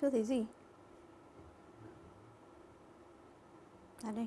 Chưa thấy gì. À đây.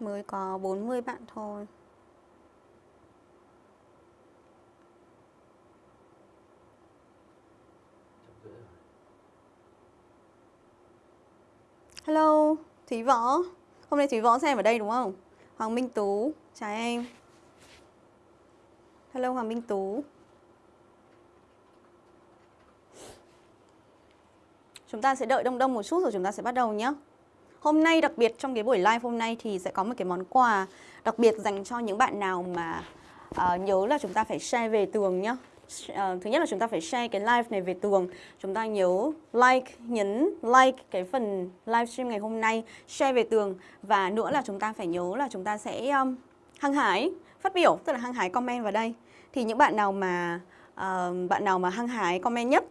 Mới có 40 bạn thôi. Hello, Thúy Võ. Hôm nay Thúy Võ xem ở đây đúng không? Hoàng Minh Tú, chào em. Hello Hoàng Minh Tú. Chúng ta sẽ đợi đông đông một chút rồi chúng ta sẽ bắt đầu nhé Hôm nay đặc biệt trong cái buổi live hôm nay thì sẽ có một cái món quà đặc biệt dành cho những bạn nào mà uh, nhớ là chúng ta phải share về tường nhá. Uh, thứ nhất là chúng ta phải share cái live này về tường. Chúng ta nhớ like, nhấn like cái phần livestream ngày hôm nay Share về tường. Và nữa là chúng ta phải nhớ là chúng ta sẽ um, hăng hái phát biểu Tức là hăng hái comment vào đây. Thì những bạn nào mà uh, bạn nào mà hăng hái comment nhất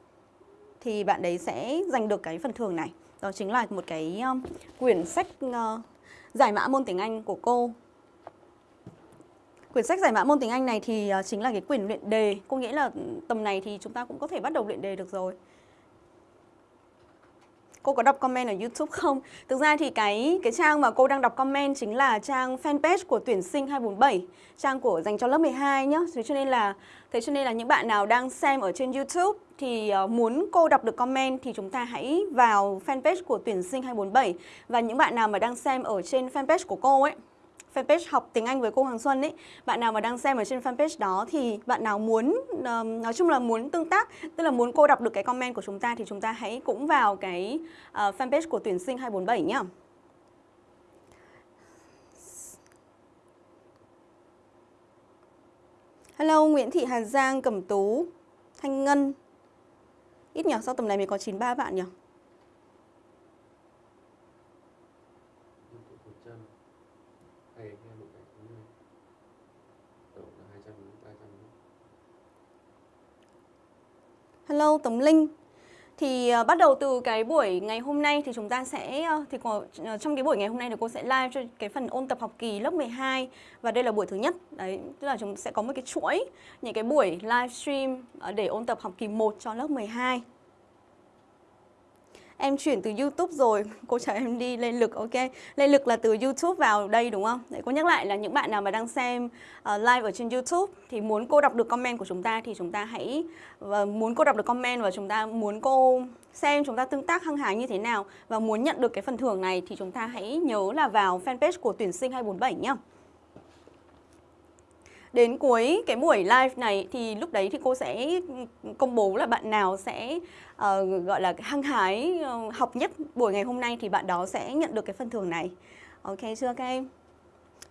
Thì bạn đấy sẽ giành được cái phần thưởng này đó chính là một cái um, quyển sách uh, giải mã môn tiếng Anh của cô. Quyển sách giải mã môn tiếng Anh này thì uh, chính là cái quyển luyện đề. Cô nghĩ là tầm này thì chúng ta cũng có thể bắt đầu luyện đề được rồi. Cô có đọc comment ở YouTube không? Thực ra thì cái cái trang mà cô đang đọc comment chính là trang fanpage của tuyển sinh 247, trang của dành cho lớp 12 nhá. Thế cho nên là thế cho nên là những bạn nào đang xem ở trên YouTube thì ờ, muốn cô đọc được comment thì chúng ta hãy vào fanpage của tuyển sinh 247 và những bạn nào mà đang xem ở trên fanpage của cô ấy fanpage học tiếng Anh với cô Hoàng Xuân ấy bạn nào mà đang xem ở trên fanpage đó thì bạn nào muốn nói chung là muốn tương tác tức là muốn cô đọc được cái comment của chúng ta thì chúng ta hãy cũng vào cái uh, fanpage của tuyển sinh 247 nhá. Hello Nguyễn Thị Hà Giang, Cẩm Tú, Thanh Ngân. Ít nhỉ, sau tầm này mình có 93 bạn nhỉ? Hello Tống Linh thì uh, bắt đầu từ cái buổi ngày hôm nay thì chúng ta sẽ uh, thì có, uh, trong cái buổi ngày hôm nay thì cô sẽ live cho cái phần ôn tập học kỳ lớp 12 và đây là buổi thứ nhất. Đấy, tức là chúng sẽ có một cái chuỗi những cái buổi livestream uh, để ôn tập học kỳ 1 cho lớp 12 em chuyển từ YouTube rồi. Cô cho em đi lên lực ok? Lên lực là từ YouTube vào đây đúng không? Để cô nhắc lại là những bạn nào mà đang xem uh, live ở trên YouTube thì muốn cô đọc được comment của chúng ta thì chúng ta hãy và muốn cô đọc được comment và chúng ta muốn cô xem chúng ta tương tác hăng hái như thế nào và muốn nhận được cái phần thưởng này thì chúng ta hãy nhớ là vào fanpage của tuyển sinh 247 nhá đến cuối cái buổi live này thì lúc đấy thì cô sẽ công bố là bạn nào sẽ uh, gọi là hăng hái uh, học nhất buổi ngày hôm nay thì bạn đó sẽ nhận được cái phần thưởng này. Ok chưa các em?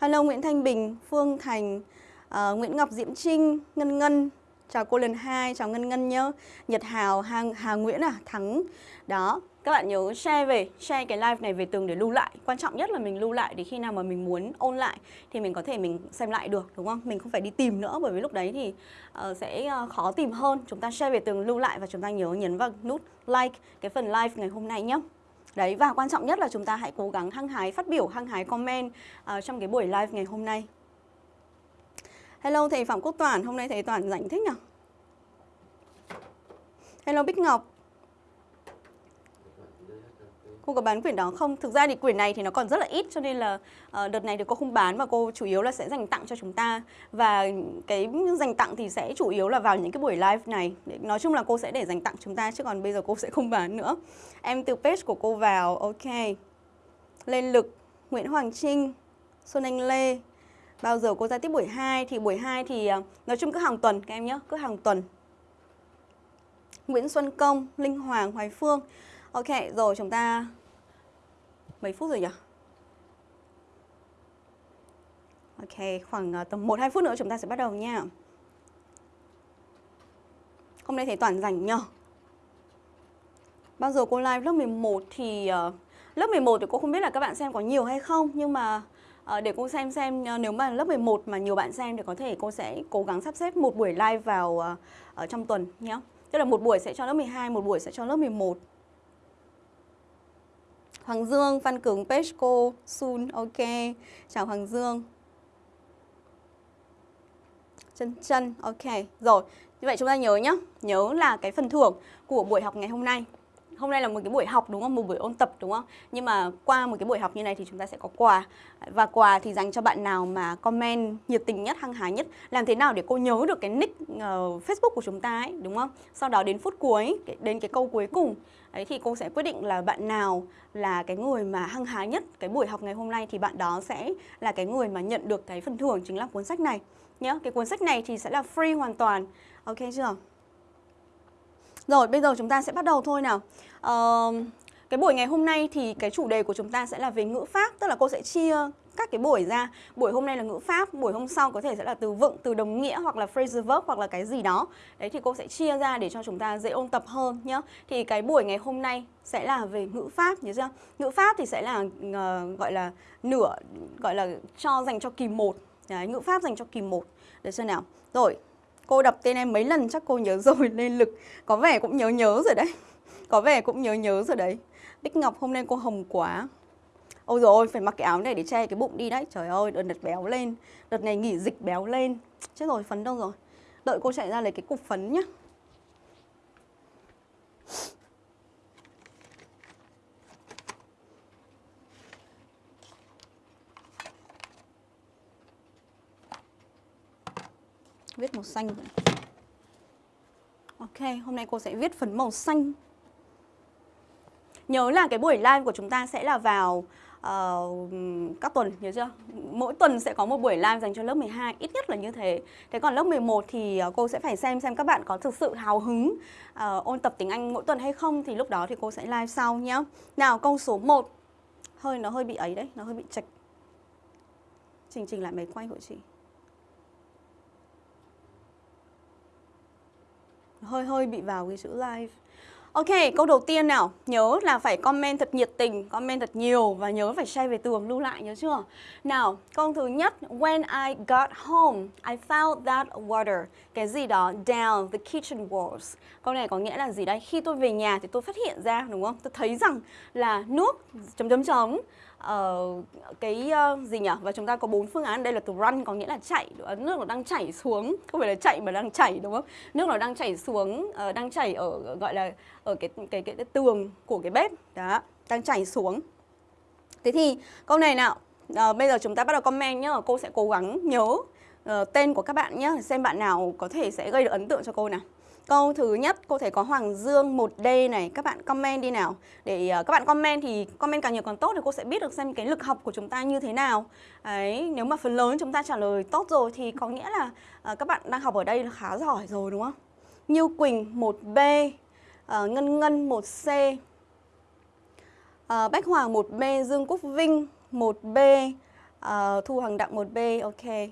Hello Nguyễn Thanh Bình, Phương Thành, uh, Nguyễn Ngọc Diễm Trinh, Ngân Ngân, chào cô lần hai, chào Ngân Ngân nhớ, Nhật Hào, Hà, Hà Nguyễn à, Thắng. Đó, các bạn nhớ share về, share cái live này về tường để lưu lại. Quan trọng nhất là mình lưu lại để khi nào mà mình muốn ôn lại Thì mình có thể mình xem lại được đúng không? Mình không phải đi tìm nữa bởi vì lúc đấy thì uh, sẽ uh, khó tìm hơn. Chúng ta share về tường lưu lại và chúng ta nhớ nhấn vào nút like cái phần live ngày hôm nay nhé Đấy và quan trọng nhất là chúng ta hãy cố gắng hăng hái phát biểu, hăng hái comment uh, trong cái buổi live ngày hôm nay. Hello thầy Phạm Quốc Toản, hôm nay thầy Toản rảnh thích nhỉ? Hello Bích Ngọc. Cô có bán quyển đó không? Thực ra thì quyển này thì nó còn rất là ít cho nên là uh, đợt này thì cô không bán và cô chủ yếu là sẽ dành tặng cho chúng ta và cái dành tặng thì sẽ chủ yếu là vào những cái buổi live này. Nói chung là cô sẽ để dành tặng chúng ta chứ còn bây giờ cô sẽ không bán nữa. Em từ page của cô vào, ok. Lên lực, Nguyễn Hoàng Trinh, Xuân Anh Lê. Bao giờ cô ra tiếp buổi 2 thì buổi 2 thì uh, nói chung cứ hàng tuần các em nhé, cứ hàng tuần. Nguyễn Xuân Công, Linh Hoàng, Hoài Phương. Ok, rồi chúng ta mấy phút rồi nhỉ? Ok, khoảng ờ, tầm 1 2 phút nữa chúng ta sẽ bắt đầu nha. Hôm nay thầy Toàn rảnh nhờ. Bao giờ cô live lớp 11 thì uh, lớp 11 thì cô không biết là các bạn xem có nhiều hay không nhưng mà uh, để cô xem xem uh, nếu mà lớp 11 mà nhiều bạn xem thì có thể cô sẽ cố gắng sắp xếp một buổi live vào uh, ở trong tuần nhé. Tức là một buổi sẽ cho lớp 12, một buổi sẽ cho lớp 11. Hoàng Dương, Phan Cường, Pesco, Sun, ok. Chào Hoàng Dương. Chân chân, ok. Rồi, như vậy chúng ta nhớ nhé, nhớ là cái phần thưởng của buổi học ngày hôm nay hôm nay là một cái buổi học đúng không? Một buổi ôn tập đúng không? Nhưng mà qua một cái buổi học như này thì chúng ta sẽ có quà. Và quà thì dành cho bạn nào mà comment nhiệt tình nhất hăng hái nhất làm thế nào để cô nhớ được cái nick uh, Facebook của chúng ta ấy đúng không? Sau đó đến phút cuối đến cái câu cuối cùng ấy thì cô sẽ quyết định là bạn nào là cái người mà hăng hái nhất cái buổi học ngày hôm nay thì bạn đó sẽ là cái người mà nhận được cái phần thưởng chính là cuốn sách này. Nhé cái cuốn sách này thì sẽ là free hoàn toàn. Ok chưa? Rồi bây giờ chúng ta sẽ bắt đầu thôi nào. Uh, Cái buổi ngày hôm nay thì cái chủ đề của chúng ta sẽ là về ngữ pháp Tức là cô sẽ chia các cái buổi ra. Buổi hôm nay là ngữ pháp, buổi hôm sau có thể sẽ là từ vựng, từ đồng nghĩa hoặc là phrasal verb hoặc là cái gì đó. Đấy thì cô sẽ chia ra để cho chúng ta dễ ôn tập hơn nhé Thì cái buổi ngày hôm nay sẽ là về ngữ pháp nhớ chưa? Ngữ pháp thì sẽ là uh, gọi là nửa, gọi là cho dành cho kỳ 1 Đấy, ngữ pháp dành cho kỳ 1 Được chưa nào? Rồi, Cô đọc tên em mấy lần chắc cô nhớ rồi, nên lực Có vẻ cũng nhớ nhớ rồi đấy. Có vẻ cũng nhớ nhớ rồi đấy. Bích Ngọc hôm nay cô hồng quá. Ôi rồi phải mặc cái áo này để che cái bụng đi đấy. Trời ơi, đợt đợt béo lên. Đợt này nghỉ dịch béo lên. Chết rồi, phấn đâu rồi. Đợi cô chạy ra lấy cái cục phấn nhá. Viết màu xanh. Ok, hôm nay cô sẽ viết phấn màu xanh. Nhớ là cái buổi live của chúng ta sẽ là vào uh, các tuần, nhớ chưa? Mỗi tuần sẽ có một buổi live dành cho lớp 12, ít nhất là như thế. Thế còn lớp 11 thì ờ, cô sẽ phải xem xem các bạn có thực sự hào hứng uh, ôn tập tiếng Anh mỗi tuần hay không Thì lúc đó thì cô sẽ live sau nhé Nào, câu số 1 Hơi nó hơi bị ấy đấy, nó hơi bị chạch Trình trình lại máy quay của chị. Hơi hơi bị vào cái chữ live Ok, câu đầu tiên nào, nhớ là phải comment thật nhiệt tình, comment thật nhiều và nhớ phải share về tường lưu lại nhớ chưa? Nào, câu thứ nhất, when I got home, I found that water, cái gì đó down the kitchen walls. Câu này có nghĩa là gì đây? Khi tôi về nhà thì tôi phát hiện ra đúng không? Tôi thấy rằng là nước chấm chấm chấm uh, cái uh, gì nhỉ? Và chúng ta có bốn phương án. Đây là từ run có nghĩa là chạy ờ, nước nó đang chảy xuống. Không phải là chạy mà đang chảy đúng không? Nước nó đang chảy xuống uh, đang chảy ở gọi là ở cái cái, cái cái tường của cái bếp. Đó đang chảy xuống. Thế thì câu này nào? Uh, bây giờ chúng ta bắt đầu comment nhá. Cô sẽ cố gắng nhớ uh, tên của các bạn nhé xem bạn nào có thể sẽ gây được ấn tượng cho cô nào. Câu thứ nhất cô thấy có Hoàng Dương 1D này Các bạn comment đi nào. Để uh, các bạn comment thì comment càng nhiều càng tốt Thì cô sẽ biết được xem cái lực học của chúng ta như thế nào. Đấy, Nếu mà phần lớn chúng ta trả lời tốt rồi Thì có nghĩa là uh, các bạn đang học ở đây là khá giỏi rồi đúng không? Như Quỳnh 1B uh, ờ, Ngân Ngân 1C uh, Bách Hoàng 1B Dương Quốc Vinh 1B uh, Thu Hoàng Đặng 1B Ok.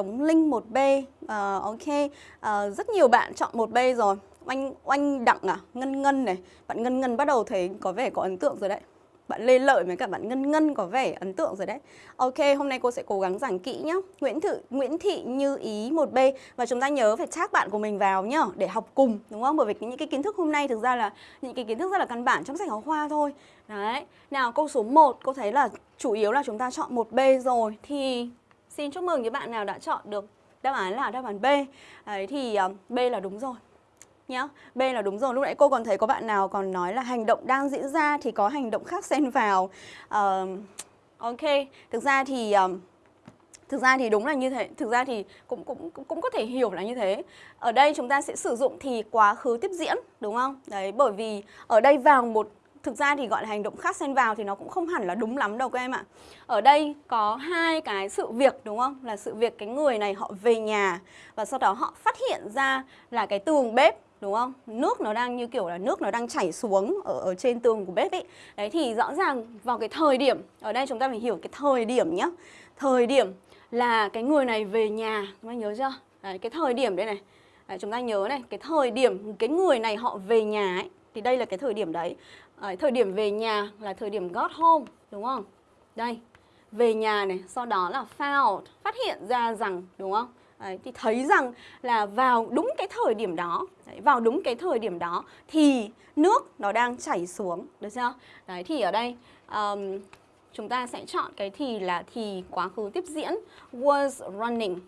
Tống Linh 1B uh, ờ, Ok. Uh, Rất nhiều bạn chọn 1B rồi. Oanh, oanh Đặng à? Ngân Ngân này. Bạn Ngân Ngân bắt đầu thấy có vẻ có ấn tượng rồi đấy. Bạn Lê Lợi với cả bạn Ngân Ngân có vẻ ấn tượng rồi đấy. Ok, hôm nay cô sẽ cố gắng giảng kỹ nhá. Nguyễn Thị, Nguyễn Thị Như Ý 1B Và chúng ta nhớ phải tag bạn của mình vào nhá Để học cùng, đúng không? Bởi vì những cái kiến thức hôm nay thực ra là những cái kiến thức rất là căn bản trong sách giáo khoa thôi. Đấy, nào câu số 1 cô thấy là chủ yếu là chúng ta chọn 1B rồi. Thì Xin chúc mừng những bạn nào đã chọn được đáp án là đáp án B. Đấy thì ờ, B là đúng rồi nhá. B là đúng rồi. Lúc nãy cô còn thấy có bạn nào còn nói là hành động đang diễn ra thì có hành động khác xen vào. Uh, ok. Thực ra thì uh, thực ra thì đúng là như thế. Thực ra thì cũng cũng cũng có thể hiểu là như thế. Ở đây chúng ta sẽ sử dụng thì quá khứ tiếp diễn đúng không? Đấy bởi vì ở đây vào một thực ra thì gọi là hành động khác xen vào thì nó cũng không hẳn là đúng lắm đâu các em ạ. Ở đây có hai cái sự việc đúng không? Là sự việc cái người này họ về nhà và sau đó họ phát hiện ra là cái tường bếp đúng không? Nước nó đang như kiểu là nước nó đang chảy xuống ở, ở trên tường của bếp ấy. Đấy thì rõ ràng vào cái thời điểm, ở đây chúng ta phải hiểu cái thời điểm nhá. Thời điểm là cái người này về nhà, các bạn nhớ chưa? Đấy, cái thời điểm đây này. Đấy, chúng ta nhớ này, cái thời điểm cái người này họ về nhà ấy, thì đây là cái thời điểm đấy. Đấy, thời điểm về nhà là thời điểm got home, đúng không? Đây, về nhà này, sau đó là found, phát hiện ra rằng, đúng không? Đấy, thì thấy rằng là vào đúng cái thời điểm đó đấy, vào đúng cái thời điểm đó thì nước nó đang chảy xuống được chưa đấy thì ở đây um, chúng ta sẽ chọn cái thì là thì quá khứ tiếp diễn was running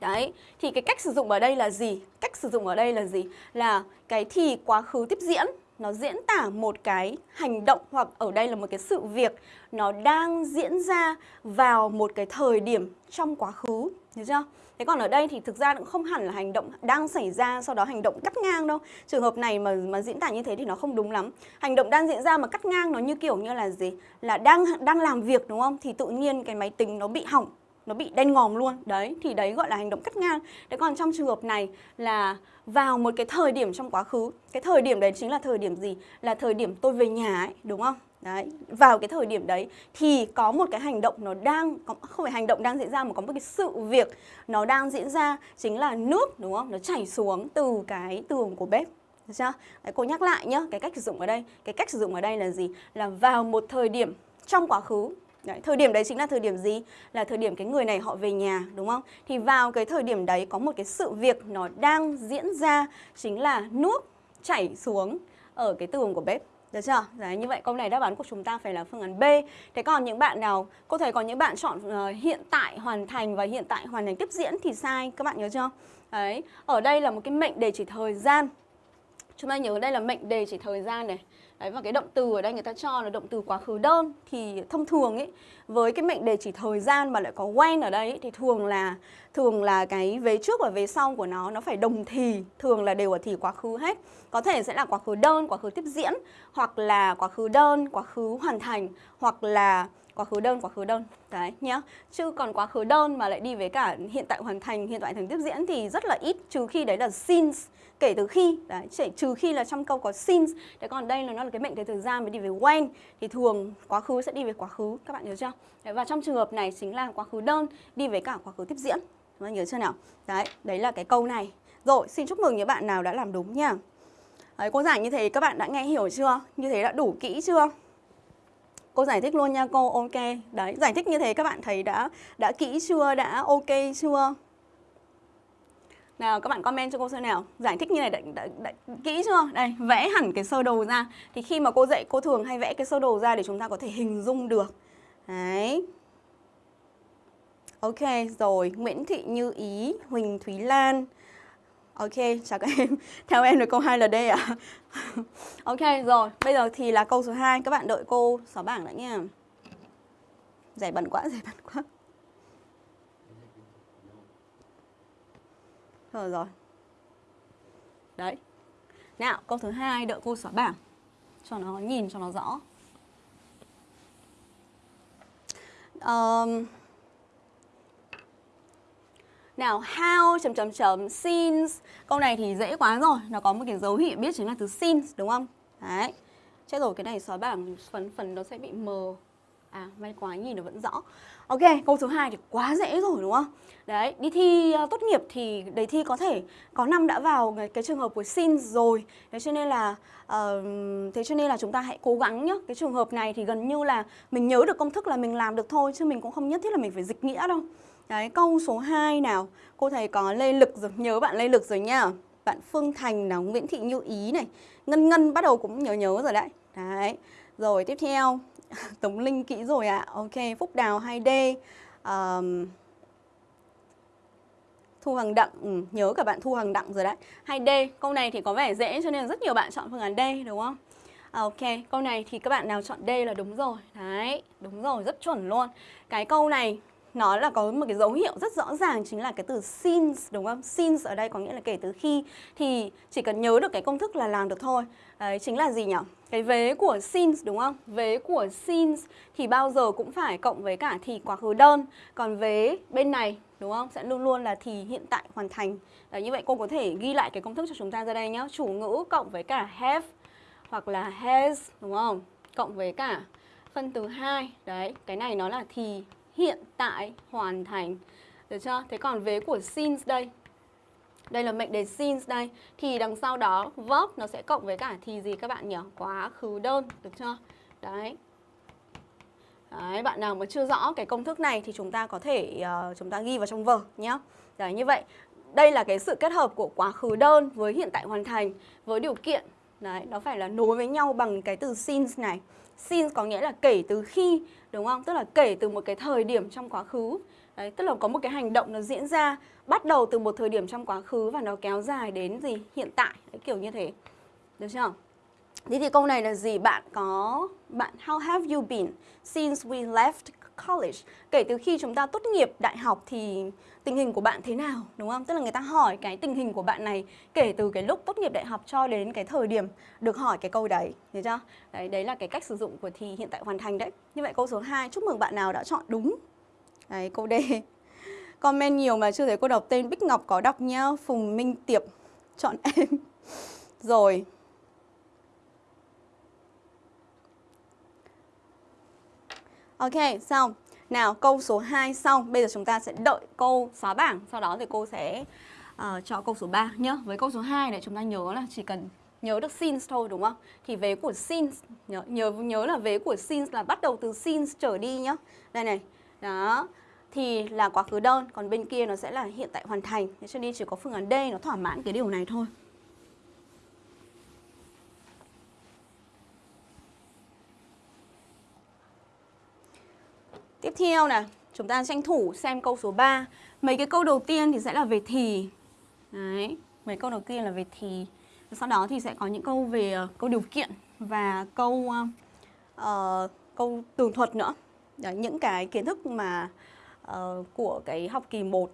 Đấy, thì cái cách sử dụng ở đây là gì? Cách sử dụng ở đây là gì? Là cái thì quá khứ tiếp diễn nó diễn tả một cái hành động hoặc ở đây là một cái sự việc nó đang diễn ra vào một cái thời điểm trong quá khứ, được chưa? Thế còn ở đây thì thực ra cũng không hẳn là hành động đang xảy ra sau đó hành động cắt ngang đâu. Trường hợp này mà mà diễn tả như thế thì nó không đúng lắm. Hành động đang diễn ra mà cắt ngang nó như kiểu như là gì? Là đang đang làm việc đúng không? Thì tự nhiên cái máy tính nó bị hỏng nó bị đen ngòm luôn. Đấy thì đấy gọi là hành động cắt ngang. Đấy còn trong trường hợp này là vào một cái thời điểm trong quá khứ cái thời điểm đấy chính là thời điểm gì? Là thời điểm tôi về nhà ấy đúng không? Đấy vào cái thời điểm đấy thì có một cái hành động nó đang không phải hành động đang diễn ra mà có một cái sự việc nó đang diễn ra chính là nước đúng không? Nó chảy xuống từ cái tường của bếp. Được chưa? Đấy, cô nhắc lại nhá cái cách sử dụng ở đây. Cái cách sử dụng ở đây là gì? Là vào một thời điểm trong quá khứ Đấy, thời điểm đấy chính là thời điểm gì? Là thời điểm cái người này họ về nhà đúng không? Thì vào cái thời điểm đấy có một cái sự việc nó đang diễn ra chính là nước chảy xuống ở cái tường của bếp. Được chưa? Đấy, như vậy câu này đáp án của chúng ta phải là phương án B. Thế còn những bạn nào, cô thấy có những bạn chọn uh, hiện tại hoàn thành và hiện tại hoàn thành tiếp diễn thì sai, các bạn nhớ chưa? Đấy, ở đây là một cái mệnh đề chỉ thời gian. Chúng ta nhớ đây là mệnh đề chỉ thời gian này. Đấy và cái động từ ở đây người ta cho là động từ quá khứ đơn thì thông thường ấy với cái mệnh đề chỉ thời gian mà lại có when ở đây ấy, thì thường là thường là cái vế trước và vế sau của nó nó phải đồng thì, thường là đều ở thì quá khứ hết. Có thể sẽ là quá khứ đơn, quá khứ tiếp diễn hoặc là quá khứ đơn, quá khứ hoàn thành hoặc là quá khứ đơn quá khứ đơn. Đấy nhá. Chứ còn quá khứ đơn mà lại đi với cả hiện tại hoàn thành hiện tại thành tiếp diễn thì rất là ít trừ khi đấy là since kể từ khi. Đấy chỉ trừ khi là trong câu có since đấy còn đây là nó là cái mệnh đề thời gian mới đi về when. Thì thường quá khứ sẽ đi về quá khứ các bạn nhớ chưa? Đấy, và trong trường hợp này chính là quá khứ đơn đi với cả quá khứ tiếp diễn. Các bạn nhớ chưa nào? Đấy đấy là cái câu này. Rồi xin chúc mừng những bạn nào đã làm đúng nha. Đấy, cô giảng như thế các bạn đã nghe hiểu chưa? Như thế đã đủ kỹ chưa? Cô giải thích luôn nha cô, ok. Đấy, giải thích như thế các bạn thấy đã đã kỹ chưa, đã ok chưa? Nào các bạn comment cho cô xem nào Giải thích như này đã, đã, đã, kỹ chưa Đây vẽ hẳn cái sơ đồ ra Thì khi mà cô dạy cô thường hay vẽ cái sơ đồ ra Để chúng ta có thể hình dung được Đấy Ok rồi Nguyễn Thị Như Ý Huỳnh Thúy Lan Ok, chào các em. Theo em được câu 2 là D ạ. À? ok, rồi. Bây giờ thì là câu số 2. Các bạn đợi cô xóa bảng đã nha. Giải bẩn quá, giải bẩn quá. Rồi rồi. Đấy. Nào, câu thứ hai đợi cô xóa bảng. Cho nó nhìn cho nó rõ. Um, nào, how chấm chấm chấm since. Câu này thì dễ quá rồi, nó có một cái dấu hiệu biết chính là từ since đúng không? Đấy. Chết rồi cái này xóa bảng phần phần nó sẽ bị mờ. À, may quá nhìn nó vẫn rõ. Ok, câu số 2 thì quá dễ rồi đúng không? Đấy, đi thi uh, tốt nghiệp thì đề thi có thể có năm đã vào cái, cái trường hợp của since rồi. Thế cho nên là uh, thế cho nên là chúng ta hãy cố gắng nhá. Cái trường hợp này thì gần như là mình nhớ được công thức là mình làm được thôi chứ mình cũng không nhất thiết là mình phải dịch nghĩa đâu. Đấy, câu số 2 nào. Cô thầy có Lê Lực rồi, nhớ bạn Lê Lực rồi nha Bạn Phương Thành nào, Nguyễn Thị Như Ý này. Ngân Ngân bắt đầu cũng nhớ nhớ rồi đấy. Đấy. Rồi tiếp theo, Tống Linh kỹ rồi ạ. À. Ok, Phúc Đào 2D. Um, Thu Hằng Đặng, ừ, nhớ cả bạn Thu Hằng Đặng rồi đấy. 2D, câu này thì có vẻ dễ cho nên rất nhiều bạn chọn phương án D đúng không? À, ok, câu này thì các bạn nào chọn D là đúng rồi. Đấy, đúng rồi, rất chuẩn luôn. Cái câu này nó là có một cái dấu hiệu rất rõ ràng chính là cái từ since đúng không? Since ở đây có nghĩa là kể từ khi thì chỉ cần nhớ được cái công thức là làm được thôi. Đấy chính là gì nhỉ? Cái vế của since đúng không? Vế của since thì bao giờ cũng phải cộng với cả thì quá khứ đơn. Còn vế bên này đúng không? Sẽ luôn luôn là thì hiện tại hoàn thành. Đấy, như vậy cô có thể ghi lại cái công thức cho chúng ta ra đây nhé. Chủ ngữ cộng với cả have hoặc là has đúng không? Cộng với cả phân từ 2. Đấy, cái này nó là thì hiện tại hoàn thành. Được chưa? Thế còn vế của since đây đây là mệnh đề since đây thì đằng sau đó verb nó sẽ cộng với cả thì gì các bạn nhỉ quá khứ đơn được chưa đấy Đấy, bạn nào mà chưa rõ cái công thức này thì chúng ta có thể uh, chúng ta ghi vào trong vở nhé. Đấy, như vậy đây là cái sự kết hợp của quá khứ đơn với hiện tại hoàn thành với điều kiện Đấy, nó phải là nối với nhau bằng cái từ since này. Since có nghĩa là kể từ khi, đúng không? Tức là kể từ một cái thời điểm trong quá khứ. Đấy, tức là có một cái hành động nó diễn ra bắt đầu từ một thời điểm trong quá khứ và nó kéo dài đến gì? Hiện tại, Đấy, kiểu như thế. Được chưa? Thế thì câu này là gì? Bạn có bạn how have you been since we left college? Kể từ khi chúng ta tốt nghiệp đại học thì tình hình của bạn thế nào, đúng không? Tức là người ta hỏi cái tình hình của bạn này kể từ cái lúc tốt nghiệp đại học cho đến cái thời điểm được hỏi cái câu đấy, hiểu chưa? Đấy đấy là cái cách sử dụng của thì hiện tại hoàn thành đấy. Như vậy câu số 2, chúc mừng bạn nào đã chọn đúng. Đấy, câu D. Comment nhiều mà chưa thấy cô đọc tên Bích Ngọc có đọc nhá, Phùng Minh Tiệp chọn em. Rồi, Ok, xong. Nào, câu số 2 xong. Bây giờ chúng ta sẽ đợi câu xóa bảng. Sau đó thì cô sẽ uh, cho câu số 3 nhá. Với câu số 2 này chúng ta nhớ là chỉ cần nhớ được since thôi đúng không? Thì vế của since nhớ nhớ nhớ là vế của since là bắt đầu từ since trở đi nhá. Đây này. Đó. Thì là quá khứ đơn, còn bên kia nó sẽ là hiện tại hoàn thành. Thế cho nên chỉ có phương án D nó thỏa mãn cái điều này thôi. Tiếp theo này, chúng ta tranh thủ xem câu số 3. Mấy cái câu đầu tiên thì sẽ là về thì. Đấy, mấy câu đầu tiên là về thì. Sau đó thì sẽ có những câu về uh, câu điều kiện và câu uh, uh, câu tường thuật nữa. Đấy, những cái kiến thức mà uh, của cái học kỳ 1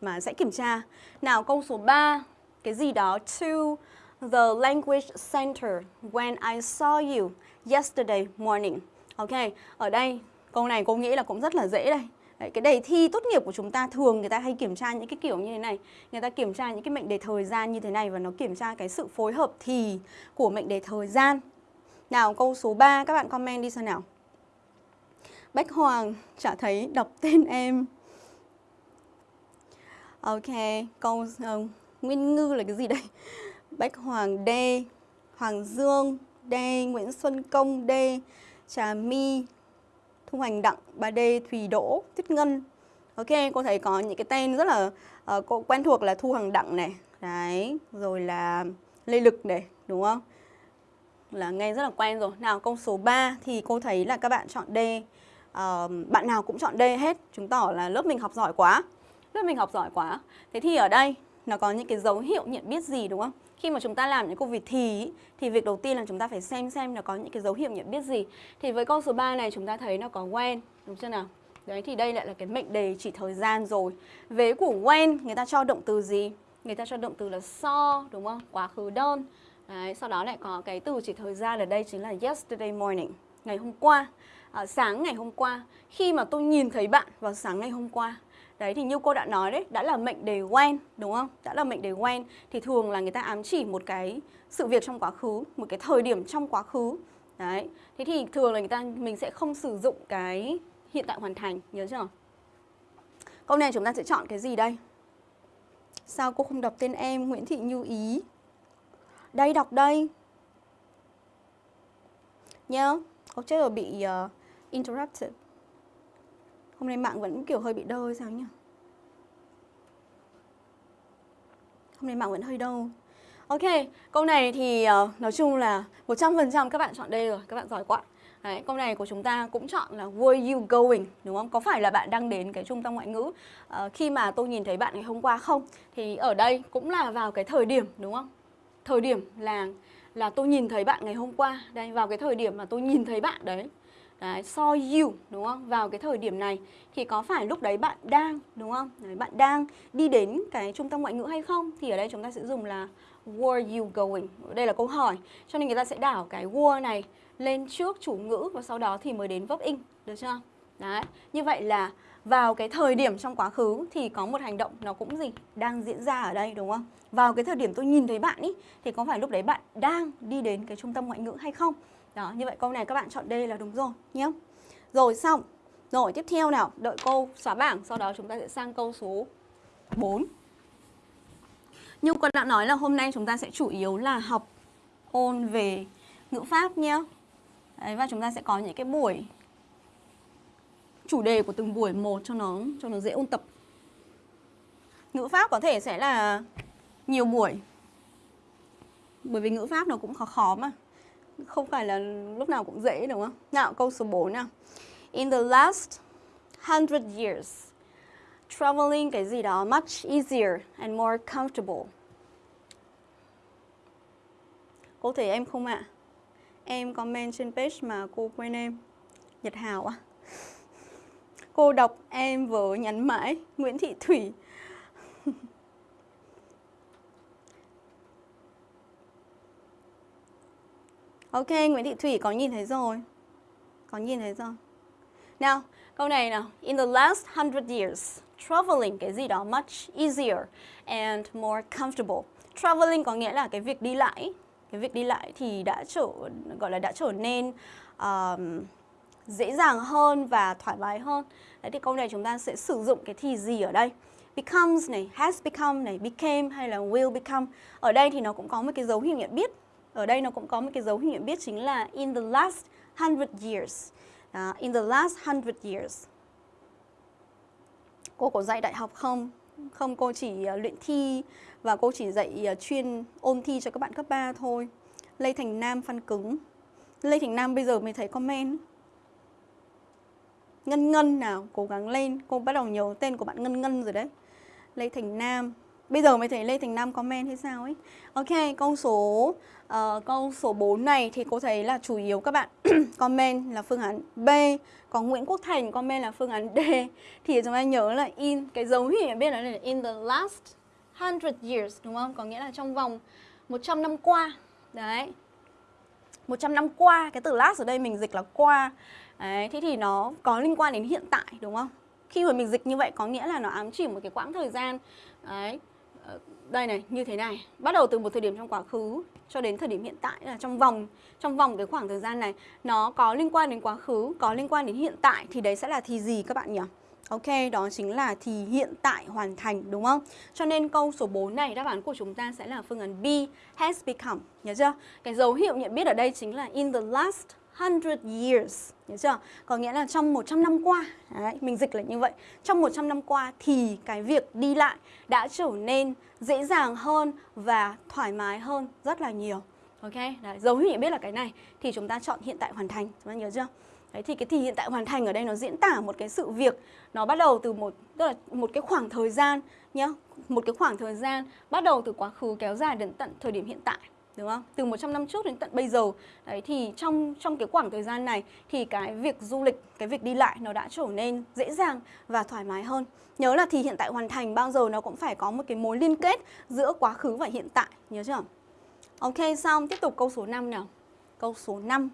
mà sẽ kiểm tra. Nào câu số 3, cái gì đó to the language center when I saw you yesterday morning. Ok, ở đây Câu này cô nghĩ là cũng rất là dễ đây. Đấy, cái đề thi tốt nghiệp của chúng ta thường người ta hay kiểm tra những cái kiểu như thế này Người ta kiểm tra những cái mệnh đề thời gian như thế này Và nó kiểm tra cái sự phối hợp thì của mệnh đề thời gian Nào câu số 3 các bạn comment đi xem nào Bách Hoàng chả thấy đọc tên em Ok, câu uh, Nguyên Ngư là cái gì đây? Bách Hoàng D, Hoàng Dương D, Nguyễn Xuân Công D, Trà My, Thu Hoành Đặng, Bà Đê, Thùy Đỗ, Tuyết Ngân. Ok, cô thấy có những cái tên rất là uh, cô quen thuộc là Thu Hằng Đặng này, đấy, rồi là Lê Lực này, đúng không? Là nghe rất là quen rồi. Nào câu số 3 thì cô thấy là các bạn chọn D. Uh, bạn nào cũng chọn D hết, chứng tỏ là lớp mình học giỏi quá. Lớp mình học giỏi quá. Thế thì ở đây nó có những cái dấu hiệu nhận biết gì đúng không? Khi mà chúng ta làm những câu việc thì thì việc đầu tiên là chúng ta phải xem xem nó có những cái dấu hiệu nhận biết gì. Thì với câu số 3 này chúng ta thấy nó có when, đúng chưa nào? Đấy thì đây lại là cái mệnh đề chỉ thời gian rồi. Vế của when người ta cho động từ gì? Người ta cho động từ là so đúng không? Quá khứ đơn. Đấy, sau đó lại có cái từ chỉ thời gian ở đây chính là yesterday morning, ngày hôm qua. À, sáng ngày hôm qua, khi mà tôi nhìn thấy bạn vào sáng ngày hôm qua Đấy thì như cô đã nói đấy, đã là mệnh đề when đúng không? Đã là mệnh đề when thì thường là người ta ám chỉ một cái sự việc trong quá khứ, một cái thời điểm trong quá khứ. Đấy. Thế thì thường là người ta mình sẽ không sử dụng cái hiện tại hoàn thành, nhớ chưa? Câu này chúng ta sẽ chọn cái gì đây? Sao cô không đọc tên em Nguyễn Thị Như Ý? Đây đọc đây. Nhớ, có chết rồi bị uh, interrupted. Hôm nay mạng vẫn kiểu hơi bị đơ sao nhỉ? Hôm nay mạng vẫn hơi đơ. Ok, câu này thì uh, nói chung là 100% các bạn chọn đây rồi, các bạn giỏi quá. Đấy, câu này của chúng ta cũng chọn là where you going đúng không? Có phải là bạn đang đến cái trung tâm ngoại ngữ uh, khi mà tôi nhìn thấy bạn ngày hôm qua không? Thì ở đây cũng là vào cái thời điểm đúng không? Thời điểm là là tôi nhìn thấy bạn ngày hôm qua. Đây vào cái thời điểm mà tôi nhìn thấy bạn đấy Đấy, saw you đúng không? Vào cái thời điểm này thì có phải lúc đấy bạn đang đúng không? Đấy, bạn đang đi đến cái trung tâm ngoại ngữ hay không? Thì ở đây chúng ta sẽ dùng là were you going? Đây là câu hỏi. Cho nên người ta sẽ đảo cái were này lên trước chủ ngữ và sau đó thì mới đến verb in, được chưa? Đấy, như vậy là vào cái thời điểm trong quá khứ thì có một hành động nó cũng gì? Đang diễn ra ở đây đúng không? Vào cái thời điểm tôi nhìn thấy bạn ý thì có phải lúc đấy bạn đang đi đến cái trung tâm ngoại ngữ hay không? Đó, như vậy câu này các bạn chọn D là đúng rồi nhé. Rồi xong. Rồi tiếp theo nào, đợi cô xóa bảng, sau đó chúng ta sẽ sang câu số 4. Như con đã nói là hôm nay chúng ta sẽ chủ yếu là học ôn về ngữ pháp nhé. Đấy, và chúng ta sẽ có những cái buổi chủ đề của từng buổi một cho nó cho nó dễ ôn tập. Ngữ pháp có thể sẽ là nhiều buổi. Bởi vì ngữ pháp nó cũng khó khó mà. Không phải là lúc nào cũng dễ đúng không? Nào, câu số 4 nào. In the last hundred years, traveling cái gì đó much easier and more comfortable. Có thể em không ạ? À? Em comment trên page mà cô quên em. Nhật Hào à? Cô đọc em vừa nhắn mãi Nguyễn Thị Thủy Ok, Nguyễn Thị Thủy có nhìn thấy rồi Có nhìn thấy rồi Nào, câu này nào In the last hundred years Traveling cái gì đó much easier and more comfortable Traveling có nghĩa là cái việc đi lại Cái việc đi lại thì đã trở gọi là đã trở nên um, dễ dàng hơn và thoải mái hơn. Đấy thì câu này chúng ta sẽ sử dụng cái thì gì ở đây? Becomes này, has become này, became hay là will become. Ở đây thì nó cũng có một cái dấu hiệu nhận biết. Ở đây nó cũng có một cái dấu hiệu nhận biết chính là in the last hundred years. Uh, in the last hundred years. Cô có dạy đại học không? Không, cô chỉ uh, luyện thi và cô chỉ dạy uh, chuyên ôn thi cho các bạn cấp 3 thôi. Lê Thành Nam phân cứng. Lê Thành Nam bây giờ mới thấy comment. Ngân Ngân nào, cố gắng lên Cô bắt đầu nhớ tên của bạn Ngân Ngân rồi đấy Lê Thành Nam Bây giờ mới thấy Lê Thành Nam comment hay sao ấy Ok, câu số uh, câu số 4 này thì cô thấy là chủ yếu các bạn comment là phương án B Còn Nguyễn Quốc Thành comment là phương án D. Thì chúng ta nhớ là in, cái dấu hiệu biết là in the last 100 years đúng không? Có nghĩa là trong vòng 100 năm qua. Đấy. 100 năm qua, cái từ last ở đây mình dịch là qua. Đấy, thế thì nó có liên quan đến hiện tại đúng không? Khi mà mình dịch như vậy có nghĩa là nó ám chỉ một cái quãng thời gian. Đấy, đây này, như thế này Bắt đầu từ một thời điểm trong quá khứ cho đến thời điểm hiện tại là trong vòng trong vòng cái khoảng thời gian này Nó có liên quan đến quá khứ, có liên quan đến hiện tại Thì đấy sẽ là thì gì các bạn nhỉ? Ok, đó chính là thì hiện tại hoàn thành đúng không? Cho nên câu số 4 này đáp án của chúng ta sẽ là phương án B, has become. Nhớ chưa? Cái dấu hiệu nhận biết ở đây chính là in the last 100 years, nhớ chưa? Có nghĩa là trong 100 năm qua, đấy, mình dịch là như vậy. Trong 100 năm qua thì cái việc đi lại đã trở nên dễ dàng hơn và thoải mái hơn rất là nhiều. Ok, đấy, dấu hiệu biết là cái này thì chúng ta chọn hiện tại hoàn thành, chúng ta nhớ chưa? Đấy thì cái thì hiện tại hoàn thành ở đây nó diễn tả một cái sự việc nó bắt đầu từ một tức là một cái khoảng thời gian nhá, một cái khoảng thời gian bắt đầu từ quá khứ kéo dài đến tận thời điểm hiện tại đúng không? Từ 100 năm trước đến tận bây giờ. Đấy thì trong trong cái khoảng thời gian này thì cái việc du lịch, cái việc đi lại nó đã trở nên dễ dàng và thoải mái hơn. Nhớ là thì hiện tại hoàn thành bao giờ nó cũng phải có một cái mối liên kết giữa quá khứ và hiện tại, nhớ chưa? Ok, xong tiếp tục câu số 5 nào. Câu số 5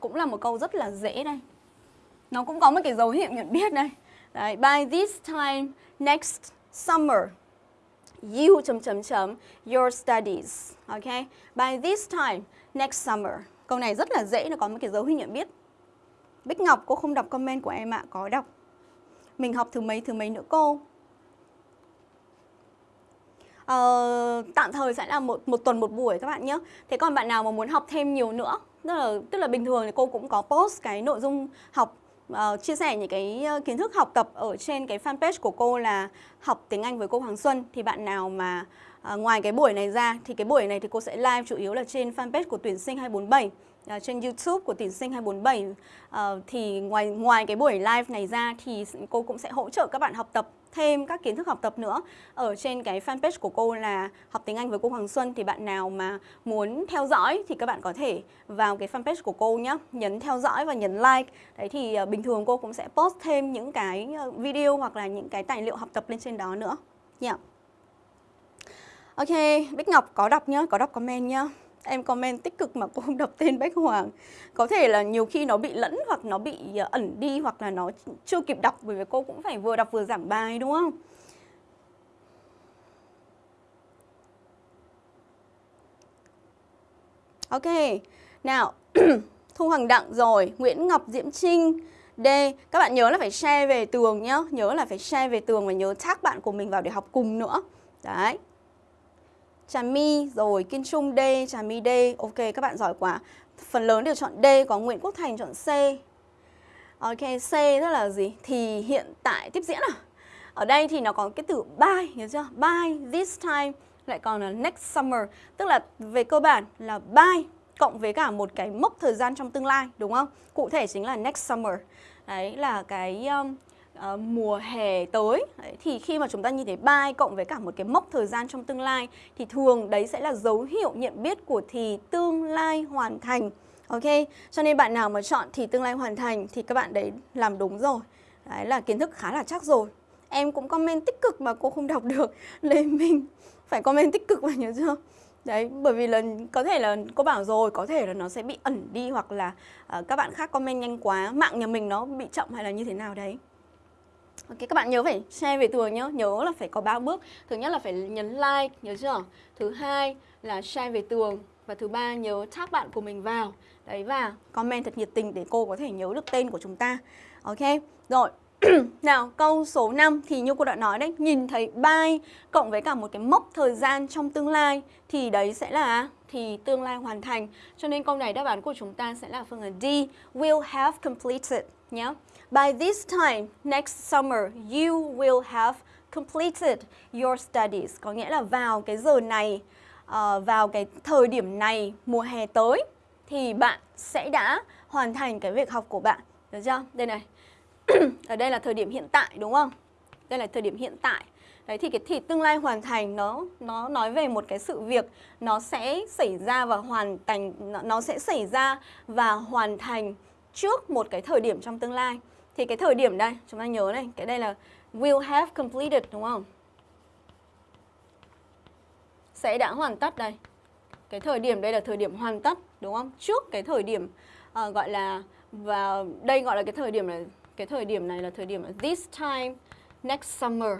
cũng là một câu rất là dễ đây. Nó cũng có một cái dấu hiệu nhận biết đây. Đấy, by this time next summer you chấm chấm chấm your studies. okay? By this time next summer. Câu này rất là dễ, nó có một cái dấu hiệu nhận biết. Bích Ngọc, cô không đọc comment của em ạ, có đọc. Mình học thứ mấy thứ mấy nữa cô? Uh, tạm thời sẽ là một một tuần một buổi các bạn nhé. Thế còn bạn nào mà muốn học thêm nhiều nữa, tức là tức là bình thường thì cô cũng có post cái nội dung học uh, chia sẻ những cái ờ, kiến thức học tập ở trên cái fanpage của cô là học tiếng Anh với cô Hoàng Xuân. Thì bạn nào mà uh, ngoài cái buổi này ra thì cái buổi này thì cô sẽ live chủ yếu là trên fanpage của tuyển sinh 247 uh, trên YouTube của tuyển sinh 247 uh, thì ngoài ngoài cái buổi live này ra thì cô cũng sẽ hỗ trợ các bạn học tập thêm các kiến thức học tập nữa. Ở trên cái fanpage của cô là học tiếng Anh với cô Hoàng Xuân thì bạn nào mà muốn theo dõi thì các bạn có thể vào cái fanpage của cô nhé nhấn theo dõi và nhấn like. Đấy thì uh, bình thường cô cũng sẽ post thêm những cái ờ, video hoặc là những cái tài liệu học tập lên trên đó nữa. Nhé yeah. Ok, Bích Ngọc có đọc nhá, có đọc comment nhá em comment tích cực mà cô không đọc tên Bách Hoàng. Có thể là nhiều khi nó bị lẫn hoặc nó bị ờ, ẩn đi hoặc là nó chưa kịp đọc bởi vì cô cũng phải vừa đọc vừa giảng bài đúng không? Ok, nào Thu hoàng Đặng rồi, Nguyễn Ngọc Diễm Trinh. D, các bạn nhớ là phải share về tường nhá Nhớ là phải share về tường và nhớ tag bạn của mình vào để học cùng nữa. Đấy. Trà My rồi Kiên Trung D, Trà My D. Ok các bạn giỏi quá. Phần lớn đều chọn D, có Nguyễn Quốc Thành chọn C. Ok, C tức là gì? Thì hiện tại tiếp diễn à? Ở đây thì nó có cái từ by, nhớ chưa? By this time lại còn là next summer, tức là về cơ bản là by cộng với cả một cái mốc thời gian trong tương lai, đúng không? Cụ thể chính là next summer. Đấy là cái um, uh, mùa hè tới. Đấy, thì khi mà chúng ta nhìn thấy by cộng với cả một cái mốc thời gian trong tương lai thì thường đấy sẽ là dấu hiệu nhận biết của thì tương lai hoàn thành. Ok cho nên bạn nào mà chọn thì tương lai hoàn thành thì các bạn đấy làm đúng rồi. Đấy là kiến thức khá là chắc rồi. Em cũng comment tích cực mà cô không đọc được. Lê mình phải comment tích cực mà nhớ chưa? Đấy, bởi vì là có thể là cô bảo rồi, có thể là nó sẽ bị ẩn đi hoặc là uh, các bạn khác comment nhanh quá, mạng nhà mình nó bị chậm hay là như thế nào đấy. Ok, các bạn nhớ phải share về tường nhớ, nhớ là phải có 3 bước. Thứ nhất là phải nhấn like, nhớ chưa? Thứ hai là share về tường và thứ ba nhớ tag bạn của mình vào. Đấy và comment thật nhiệt tình để cô có thể nhớ được tên của chúng ta. Ok, rồi. Nào, câu số 5 thì như cô đã nói đấy, nhìn thấy by cộng với cả một cái mốc thời gian trong tương lai thì đấy sẽ là thì tương lai hoàn thành. Cho nên câu này đáp án của chúng ta sẽ là phương án D, will have completed nhé. By this time next summer you will have completed your studies. Có nghĩa là vào cái giờ này, uh, vào cái thời điểm này mùa hè tới thì bạn sẽ đã hoàn thành cái việc học của bạn. Được chưa? Đây này. ở đây là thời điểm hiện tại đúng không? Đây là thời điểm hiện tại. Đấy thì cái thì tương lai hoàn thành nó nó nói về một cái sự việc nó sẽ xảy ra và hoàn thành nó sẽ xảy ra và hoàn thành trước một cái thời điểm trong tương lai. Thì cái thời điểm đây, chúng ta nhớ này, cái đây là will have completed đúng không? Sẽ đã hoàn tất đây. Cái thời điểm đây là thời điểm hoàn tất đúng không? Trước cái thời điểm uh, gọi là và đây gọi là cái thời điểm là cái thời điểm này là thời điểm là this time next summer.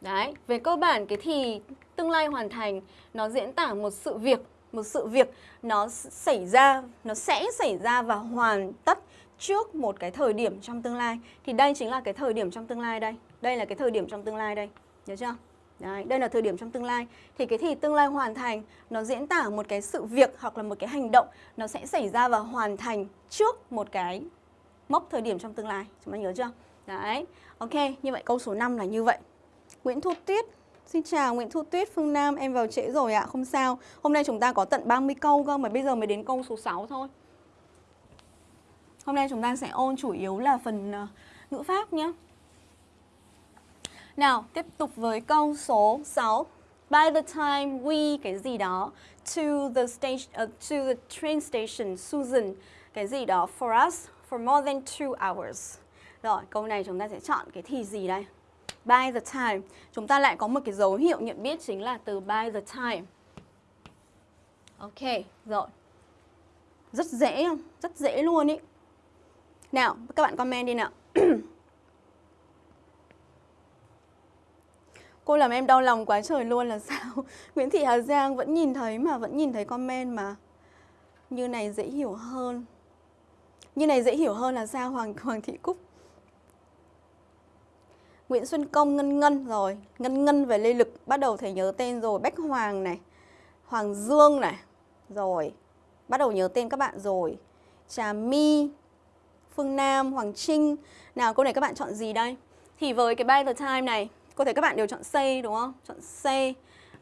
Đấy, về cơ bản cái thì tương lai hoàn thành nó diễn tả một sự việc, một sự việc nó xảy ra, nó sẽ xảy ra và hoàn tất trước một cái thời điểm trong tương lai. Thì đây chính là cái thời điểm trong tương lai đây. Đây là cái thời điểm trong tương lai đây. Nhớ chưa? Đấy, đây là thời điểm trong tương lai. Thì cái thì tương lai hoàn thành nó diễn tả một cái sự việc hoặc là một cái hành động nó sẽ xảy ra và hoàn thành trước một cái mốc thời điểm trong tương lai. Chúng ta nhớ chưa? Đấy. Ok, như vậy câu số 5 là như vậy. Nguyễn Thu Tuyết Xin chào Nguyễn Thu Tuyết, Phương Nam, em vào trễ rồi ạ, à, không sao Hôm nay chúng ta có tận 30 câu cơ, mà bây giờ mới đến câu số 6 thôi Hôm nay chúng ta sẽ ôn chủ yếu là phần ờ, ngữ pháp nhé Nào, tiếp tục với câu số 6 By the time we cái gì đó to the station uh, to the train station Susan cái gì đó for us for more than two hours. Rồi, câu này chúng ta sẽ chọn cái thì gì đây? By the time. Chúng ta lại có một cái dấu hiệu nhận biết chính là từ by the time. Ok, rồi. Rất dễ? Rất dễ luôn ý. Nào, các bạn comment đi nào. Cô làm em đau lòng quá trời luôn là sao? Nguyễn Thị Hà Giang vẫn nhìn thấy mà, vẫn nhìn thấy comment mà. Như này dễ hiểu hơn. Như này dễ hiểu hơn là sao Hoàng Hoàng Thị Cúc? Nguyễn Xuân Công Ngân Ngân rồi, Ngân Ngân về Lê Lực bắt đầu thấy nhớ tên rồi, Bách Hoàng này, Hoàng Dương này, rồi bắt đầu nhớ tên các bạn rồi. Trà My, Phương Nam, Hoàng Trinh. Nào câu này các bạn chọn gì đây? Thì với cái by the time này, có thể các bạn đều chọn C đúng không? Chọn C.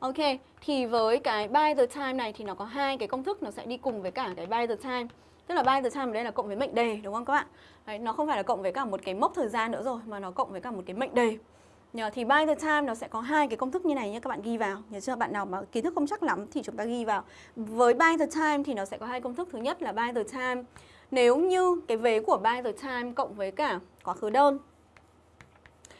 Ok, thì với cái by the time này thì nó có hai cái công thức nó sẽ đi cùng với cả cái by the time. Tức là by the time ở đây là cộng với mệnh đề đúng không các bạn? Đấy, nó không phải là cộng với cả một cái mốc thời gian nữa rồi mà nó cộng với cả một cái mệnh đề. Nhờ, thì by the time nó sẽ có hai cái công thức như này nhé các bạn ghi vào. Nhớ chưa? Bạn nào mà kiến thức không chắc lắm thì chúng ta ghi vào. Với by the time thì nó sẽ có hai công thức. Thứ nhất là by the time nếu như cái vế của by the time cộng với cả quá khứ đơn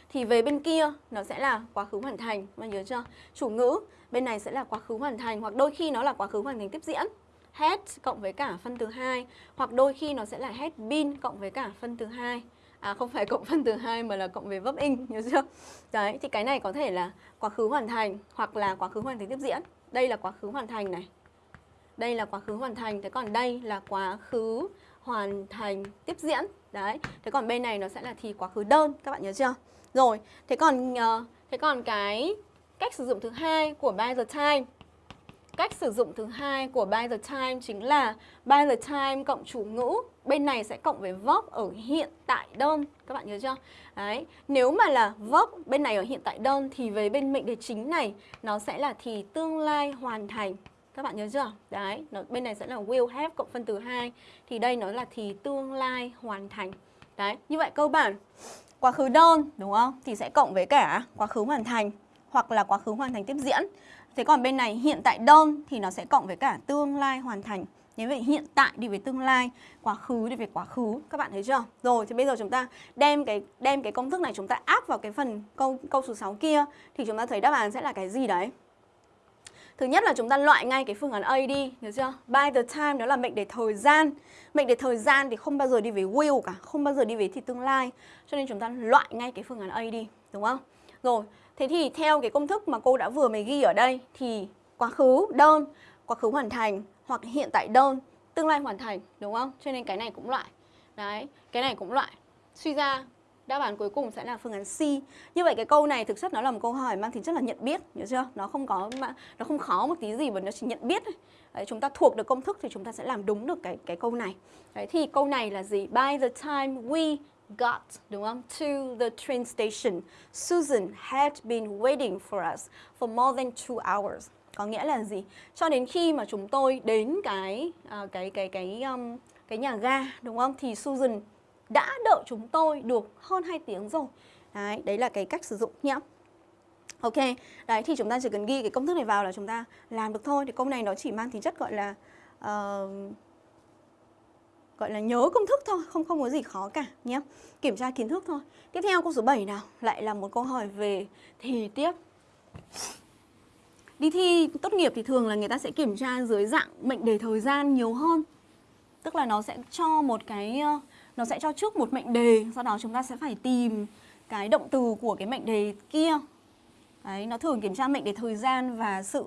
thì về bên kia nó sẽ là quá khứ hoàn thành. Bạn nhớ chưa? Chủ ngữ bên này sẽ là quá khứ hoàn thành hoặc đôi khi nó là quá khứ hoàn thành tiếp diễn had cộng với cả phân từ 2 hoặc đôi khi nó sẽ là had been cộng với cả phân từ 2. À không phải cộng phân từ 2 mà là cộng về verb in, nhớ chưa? Đấy, thì cái này có thể là quá khứ hoàn thành hoặc là quá khứ hoàn thành tiếp diễn. Đây là quá khứ hoàn thành này. Đây là quá khứ hoàn thành, thế còn đây là quá khứ hoàn thành tiếp diễn. Đấy, thế còn bên này nó sẽ là thì quá khứ đơn, các bạn nhớ chưa? Rồi, thế còn uh, thế còn cái cách sử dụng thứ hai của by the time Cách sử dụng thứ hai của by the time chính là by the time cộng chủ ngữ bên này sẽ cộng với verb ở hiện tại đơn các bạn nhớ chưa? Đấy, nếu mà là verb bên này ở hiện tại đơn thì với bên mệnh đề chính này nó sẽ là thì tương lai hoàn thành. Các bạn nhớ chưa? Đấy, nó, bên này sẽ là will have cộng phân từ 2 thì đây nó là thì tương lai hoàn thành. Đấy, như vậy cơ bản quá khứ đơn đúng không? Thì sẽ cộng với cả quá khứ hoàn thành hoặc là quá khứ hoàn thành tiếp diễn. Thế còn bên này hiện tại đơn thì nó sẽ cộng với cả tương lai hoàn thành. Như vậy hiện tại đi về tương lai, quá khứ đi về quá khứ. Các bạn thấy chưa? Rồi thì bây giờ chúng ta đem cái đem cái công thức này chúng ta áp vào cái phần câu câu số 6 kia thì chúng ta thấy đáp án sẽ là cái gì đấy? Thứ nhất là chúng ta loại ngay cái phương án A đi, hiểu chưa? By the time đó là mệnh đề thời gian. Mệnh đề thời gian thì không bao giờ đi về will cả, không bao giờ đi về thì tương lai. Cho nên chúng ta loại ngay cái phương án A đi, đúng không? Rồi, thế thì theo cái công thức mà cô đã vừa mới ghi ở đây thì quá khứ đơn, quá khứ hoàn thành hoặc hiện tại đơn, tương lai hoàn thành, đúng không? Cho nên cái này cũng loại. Đấy, cái này cũng loại. Suy ra đáp án cuối cùng sẽ là phương án C. Như vậy cái câu này thực chất nó là một câu hỏi mang tính chất là nhận biết, nhớ chưa? Nó không có nó không khó một tí gì mà nó chỉ nhận biết thôi. Đấy, chúng ta thuộc được công thức thì chúng ta sẽ làm đúng được cái cái câu này. Đấy, thì câu này là gì? By the time we got, đúng không? To the train station, Susan had been waiting for us for more than two hours. Có nghĩa là gì? Cho đến khi mà chúng tôi đến cái uh, cái cái cái um, cái nhà ga, đúng không? Thì Susan đã đợi chúng tôi được hơn 2 tiếng rồi. Đấy, đấy là cái cách sử dụng nhé. Ok, đấy thì chúng ta chỉ cần ghi cái công thức này vào là chúng ta làm được thôi. Thì câu này nó chỉ mang tính chất gọi là uh, gọi là nhớ công thức thôi, không không có gì khó cả nhé. Kiểm tra kiến thức thôi. Tiếp theo câu số 7 nào, lại là một câu hỏi về thì tiếp. Đi thi tốt nghiệp thì thường là người ta sẽ kiểm tra dưới dạng mệnh đề thời gian nhiều hơn. Tức là nó sẽ cho một cái nó sẽ cho trước một mệnh đề, sau đó chúng ta sẽ phải tìm cái động từ của cái mệnh đề kia. Đấy, nó thường kiểm tra mệnh đề thời gian và sự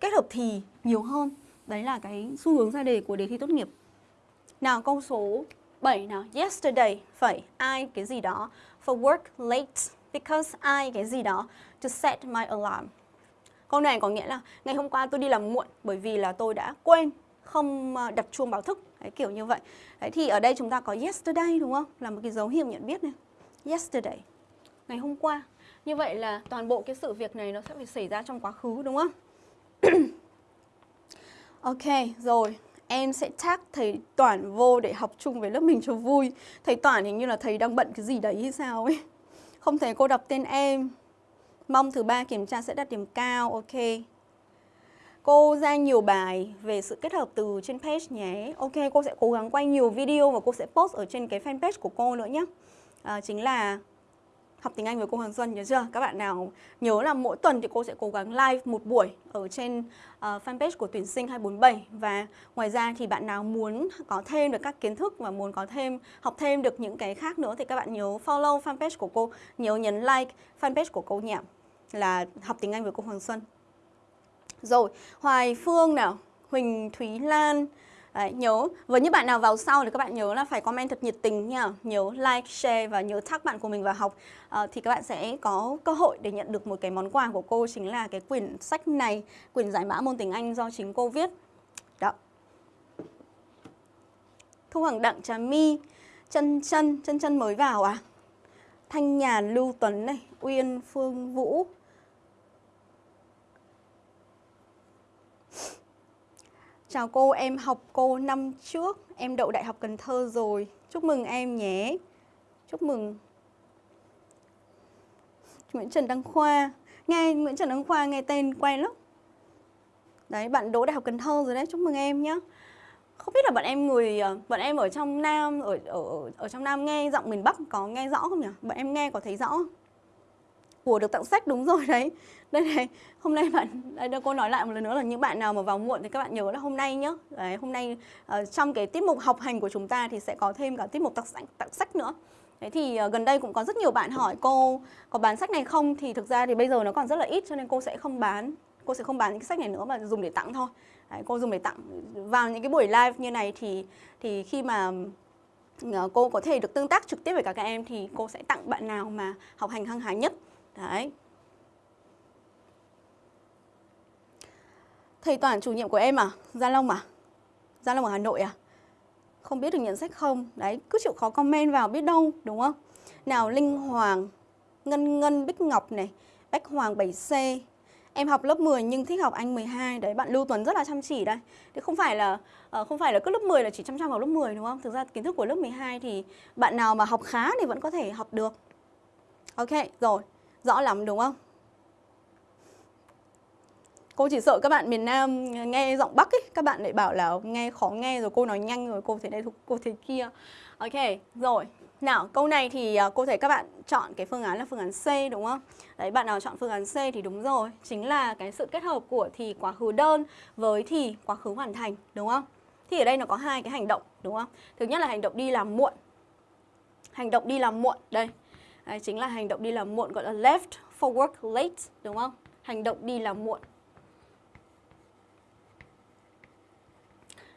kết hợp thì nhiều hơn. Đấy là cái xu hướng ra đề của đề thi tốt nghiệp. Nào câu số 7 nào. Yesterday phải I cái gì đó for work late because I cái gì đó to set my alarm. Câu này có nghĩa là ngày hôm qua tôi đi làm muộn bởi vì là tôi đã quên không ờ, đặt chuông báo thức Đấy, kiểu như vậy. Đấy, thì ở đây chúng ta có yesterday đúng không? Là một cái dấu hiệu nhận biết này. Yesterday ngày hôm qua. Như vậy là toàn bộ cái sự việc này nó sẽ phải xảy ra trong quá khứ đúng không? Ok rồi. Em sẽ tag thầy Toản vô để học chung với lớp mình cho vui. Thầy Toản hình như là thầy đang bận cái gì đấy hay sao ấy. Không thấy cô đọc tên em. Mong thứ ba kiểm tra sẽ đạt điểm cao. Ok. Cô ra nhiều bài về sự kết hợp từ trên page nhé. Ok, cô sẽ cố gắng quay nhiều video và cô sẽ post ở trên cái fanpage của cô nữa nhé. À, chính là học tiếng Anh với cô Hoàng Xuân nhớ chưa? Các bạn nào nhớ là mỗi tuần thì cô sẽ cố gắng live một buổi ở trên uh, fanpage của tuyển sinh 247 và ngoài ra thì bạn nào muốn có thêm được các kiến thức và muốn có thêm học thêm được những cái khác nữa thì các bạn nhớ follow fanpage của cô, nhớ nhấn like fanpage của cô nhé là học tiếng Anh với cô Hoàng Xuân. Rồi, Hoài Phương nào, Huỳnh Thúy Lan. Đấy, nhớ, với những bạn nào vào sau thì các bạn nhớ là phải comment thật nhiệt tình nha. Nhớ like, share và nhớ tag bạn của mình vào học. À, Thì các bạn sẽ có cơ hội để nhận được một cái món quà của cô Chính là cái quyển sách này, quyển giải mã môn tiếng Anh do chính cô viết. Đó. Thu Hoàng Đặng Trà My Chân chân, chân chân mới vào à? Thanh Nhàn Lưu Tuấn này, Uyên Phương Vũ. Chào cô, em học cô năm trước, em đậu Đại học Cần Thơ rồi. Chúc mừng em nhé. Chúc mừng. Nguyễn Trần Đăng Khoa. Nghe Nguyễn Trần Đăng Khoa nghe tên quen lắm. Đấy, bạn đỗ Đại học Cần Thơ rồi đấy, chúc mừng em nhé. Không biết là bạn em người ờ, bạn em ở trong Nam ở ở ở trong Nam nghe giọng miền Bắc có nghe rõ không nhỉ? Bạn em nghe có thấy rõ không? Của được tặng sách đúng rồi đấy. Đây này hôm nay bạn đây cô nói lại một lần nữa là những bạn nào mà vào muộn thì các bạn nhớ là hôm nay nhé đấy, hôm nay uh, trong cái tiết mục học hành của chúng ta thì sẽ có thêm cả tiết mục tặng sách, tặng sách nữa. Thế thì uh, gần đây cũng có rất nhiều bạn hỏi cô có bán sách này không? Thì thực ra thì bây giờ nó còn rất là ít cho nên cô sẽ không bán cô sẽ không bán những cái sách này nữa mà dùng để tặng thôi. Đấy, cô dùng để tặng vào những cái buổi live như này thì thì khi mà ờ, cô có thể được tương tác trực tiếp với cả các em thì cô sẽ tặng bạn nào mà học hành hăng hái nhất. Đấy. thầy Toàn chủ nhiệm của em à? Gia Long à? Gia Long ở Hà Nội à? Không biết được nhận sách không? Đấy, cứ chịu khó comment vào biết đâu, đúng không? Nào Linh Hoàng, Ngân Ngân Bích Ngọc này, Bách Hoàng 7C. Em học lớp 10 nhưng thích học Anh 12. Đấy, bạn Lưu Tuấn rất là chăm chỉ đây. Thì không phải là ờ, không phải là cứ lớp 10 là chỉ chăm chăm vào lớp 10 đúng không? Thực ra kiến thức của lớp 12 thì bạn nào mà học khá thì vẫn có thể học được. Ok, rồi. Rõ lắm đúng không? Cô chỉ sợ các bạn miền Nam nghe giọng Bắc ấy, các bạn lại bảo là nghe khó nghe rồi cô nói nhanh rồi cô thế này cô thế kia. Ok, rồi. Nào, câu này thì à, cô thấy các bạn chọn cái phương án là phương án C đúng không? Đấy, bạn nào chọn phương án C thì đúng rồi. Chính là cái sự kết hợp của thì quá khứ đơn với thì quá khứ hoàn thành, đúng không? Thì ở đây nó có hai cái hành động, đúng không? Thứ nhất là hành động đi làm muộn. Hành động đi làm muộn, đây. Đấy, chính là hành động đi làm muộn gọi là left for work late, đúng không? Hành động đi làm muộn.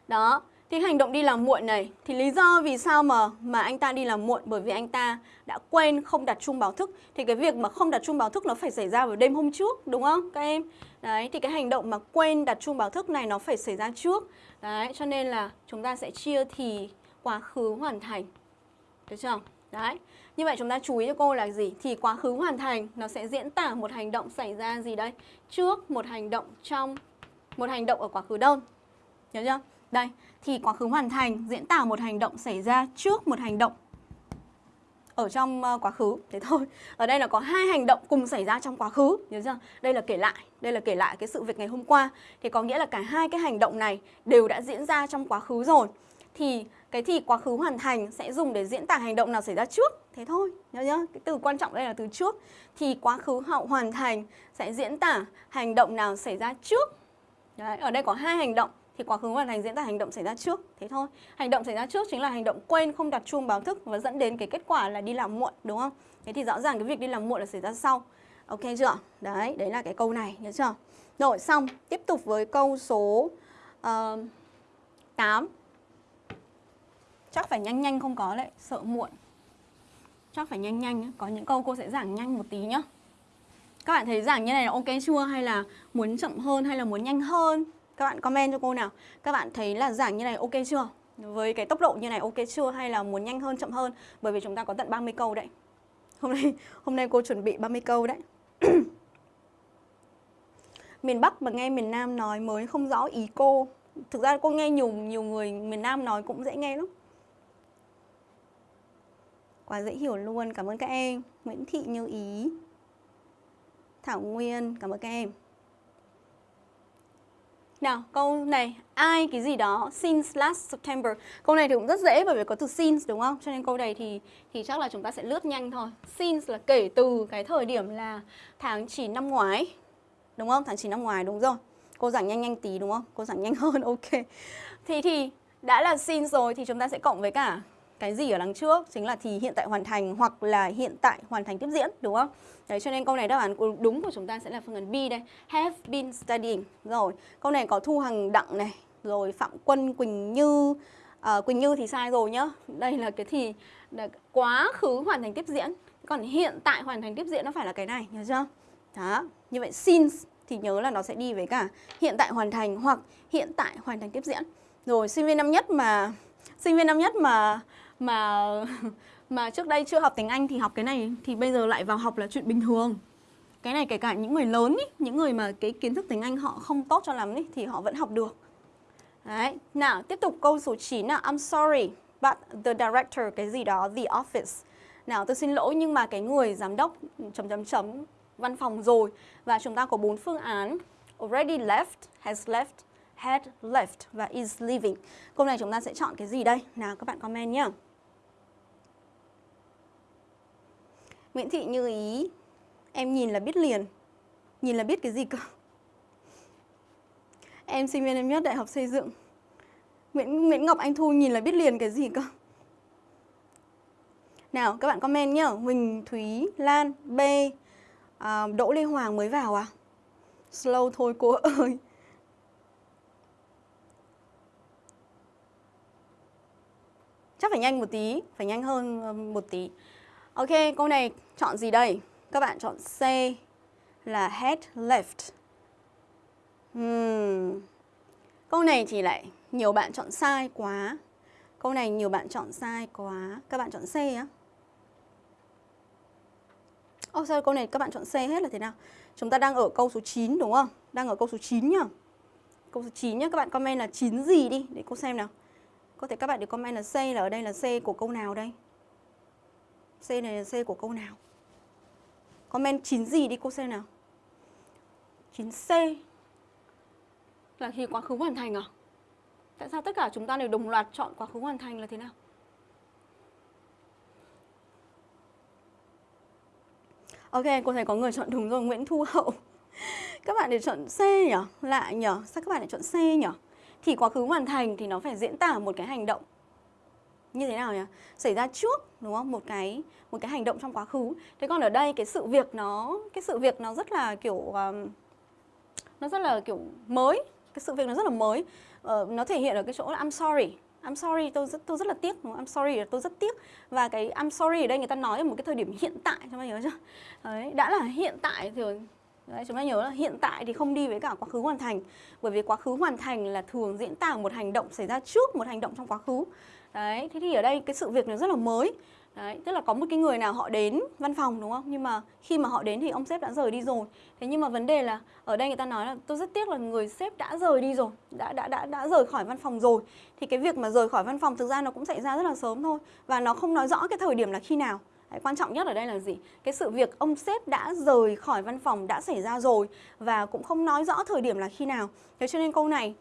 Đó, thì hành động đi làm muộn này thì lý do vì sao mà mà anh ta đi làm muộn bởi vì anh ta đã quên không đặt chung báo thức. Thì cái việc mà không đặt chung báo thức nó phải xảy ra vào đêm hôm trước đúng không các em? Đấy thì cái hành động mà quên đặt chung báo thức này nó phải xảy ra trước. Đấy cho nên là chúng ta sẽ chia thì quá khứ hoàn thành. Được chưa? Đấy. Như vậy chúng ta chú ý cho cô là gì? Thì quá khứ hoàn thành nó sẽ diễn tả một hành động xảy ra gì đây? Trước một hành động trong một hành động ở quá khứ đơn. Nhớ chưa? Đây, thì quá khứ hoàn thành diễn tả một hành động xảy ra trước một hành động ở trong ờ, quá khứ thế thôi ở đây là có hai hành động cùng xảy ra trong quá khứ nhớ chưa đây là kể lại đây là kể lại cái sự việc ngày hôm qua thì có nghĩa là cả hai cái hành động này đều đã diễn ra trong quá khứ rồi thì cái thì quá khứ hoàn thành sẽ dùng để diễn tả hành động nào xảy ra trước. Thế thôi nhớ nhớ cái từ quan trọng đây là từ trước. Thì quá khứ hậu hoàn thành sẽ diễn tả hành động nào xảy ra trước. Đấy, ở đây có hai hành động. Thì quá khứ hoàn thành diễn tả hành động xảy ra trước. Thế thôi hành động xảy ra trước chính là hành động quên không đặt chuông báo thức và dẫn đến cái kết quả là đi làm muộn đúng không? Thế thì rõ ràng cái việc đi làm muộn là xảy ra sau. Ok chưa? Đấy đấy là cái câu này nhớ chưa? Rồi xong tiếp tục với câu số ờ, uh, 8 chắc phải nhanh nhanh không có đấy sợ muộn. Chắc phải nhanh nhanh có những câu cô sẽ giảng nhanh một tí nhá. Các bạn thấy giảng như này là ok chưa? Hay là muốn chậm hơn hay là muốn nhanh hơn? Các bạn comment cho cô nào. Các bạn thấy là giảng như này ok chưa? Với cái tốc độ như này ok chưa? Hay là muốn nhanh hơn, chậm hơn? Bởi vì chúng ta có tận 30 câu đấy. Hôm nay hôm nay cô chuẩn bị 30 câu đấy. Miền Bắc mà nghe miền Nam nói mới không rõ ý cô. Thực ra cô nghe nhiều nhiều người miền Nam nói cũng dễ nghe lắm. Quá dễ hiểu luôn, cảm ơn các em Nguyễn Thị Như Ý Thảo Nguyên, cảm ơn các em nào, câu này, ai cái gì đó since last September. Câu này thì cũng rất dễ bởi vì có từ since đúng không? Cho nên câu này thì thì chắc là chúng ta sẽ lướt nhanh thôi. Since là kể từ cái thời điểm là tháng 9 năm ngoái. Đúng không? Tháng 9 năm ngoái đúng rồi. Cô giảng nhanh nhanh tí đúng không? Cô giảng nhanh hơn, ok. Thì thì đã là since rồi thì chúng ta sẽ cộng với cả cái gì ở đằng trước chính là thì hiện tại hoàn thành hoặc là hiện tại hoàn thành tiếp diễn đúng không? Đấy cho nên câu này đáp án đúng của chúng ta sẽ là phương án B đây. Have been studying. Rồi, câu này có Thu Hằng Đặng này, rồi Phạm Quân Quỳnh Như. À, Quỳnh Như thì sai rồi nhá. Đây là cái thì là quá khứ hoàn thành tiếp diễn. Còn hiện tại hoàn thành tiếp diễn nó phải là cái này, nhớ chưa? Đó, như vậy since thì nhớ là nó sẽ đi với cả hiện tại hoàn thành hoặc hiện tại hoàn thành tiếp diễn. Rồi sinh viên năm nhất mà sinh viên năm nhất mà mà mà trước đây chưa học tiếng Anh thì học cái này thì bây giờ lại vào học là chuyện bình thường. Cái này kể cả những người lớn ý, những người mà cái kiến thức tiếng Anh họ không tốt cho lắm ý, thì họ vẫn học được. Đấy, nào tiếp tục câu số 9 nào. I'm sorry but the director cái gì đó the office. Nào tôi xin lỗi nhưng mà cái người giám đốc chấm chấm chấm văn phòng rồi. Và chúng ta có bốn phương án. Already left has left had left và is leaving. Câu này chúng ta sẽ chọn cái gì đây? Nào các bạn comment nhé Nguyễn Thị Như Ý Em nhìn là biết liền. Nhìn là biết cái gì cơ? Em sinh viên em nhất Đại học Xây dựng. Nguyễn, Nguyễn Ngọc Anh Thu nhìn là biết liền cái gì cơ? Nào các bạn comment nhá. Huỳnh Thúy Lan B. À, Đỗ Lê Hoàng mới vào à? Slow thôi cô ơi. Chắc phải nhanh một tí Phải nhanh hơn ờ, một tí. Ok, câu này chọn gì đây? Các bạn chọn C là head left. Hmm. Câu này thì lại nhiều bạn chọn sai quá. Câu này nhiều bạn chọn sai quá. Các bạn chọn C á. Ô oh, sao câu này các bạn chọn C hết là thế nào? Chúng ta đang ở câu số 9 đúng không? Đang ở câu số 9 nhá. Câu số 9 nhá, các bạn comment là 9 gì đi để cô xem nào. Có thể các bạn để comment là C là ở đây là C của câu nào đây? C này là C của câu nào? Comment 9 gì đi cô C nào. 9C là khi quá khứ hoàn thành à? Tại sao tất cả chúng ta đều đồng loạt chọn quá khứ hoàn thành là thế nào? Ok, cô thấy có người chọn đúng rồi, Nguyễn Thu Hậu. Các bạn để chọn C nhỉ? Lạ nhỉ? Sao các bạn lại chọn C nhỉ? Thì quá khứ hoàn thành thì nó phải diễn tả một cái hành động như thế nào nhỉ? Xảy ra trước đúng không? Một cái một cái hành động trong quá khứ. Thế còn ở đây cái sự việc nó cái sự việc nó rất là kiểu um, nó rất là kiểu mới, cái sự việc nó rất là mới. Uh, nó thể hiện ở cái chỗ là I'm sorry. I'm sorry, tôi rất tôi rất là tiếc, đúng không? I'm sorry là tôi rất tiếc. Và cái I'm sorry ở đây người ta nói ở một cái thời điểm hiện tại, chúng ta nhớ chưa? Đấy, đã là hiện tại thì Đấy, chúng ta nhớ là hiện tại thì không đi với cả quá khứ hoàn thành Bởi vì quá khứ hoàn thành là thường diễn tả một hành động xảy ra trước một hành động trong quá khứ Đấy, thế thì ở đây cái sự việc nó rất là mới Đấy, tức là có một cái người nào họ đến văn phòng đúng không? Nhưng mà khi mà họ đến thì ông sếp đã rời đi rồi. Thế nhưng mà vấn đề là ở đây người ta nói là tôi rất tiếc là người sếp đã rời đi rồi, đã đã đã đã rời khỏi văn phòng rồi. Thì cái việc mà rời khỏi văn phòng thực ra nó cũng xảy ra rất là sớm thôi và nó không nói rõ cái thời điểm là khi nào. Đấy, quan trọng nhất ở đây là gì? Cái sự việc ông sếp đã rời khỏi văn phòng đã xảy ra rồi và cũng không nói rõ thời điểm là khi nào. Thế cho nên câu này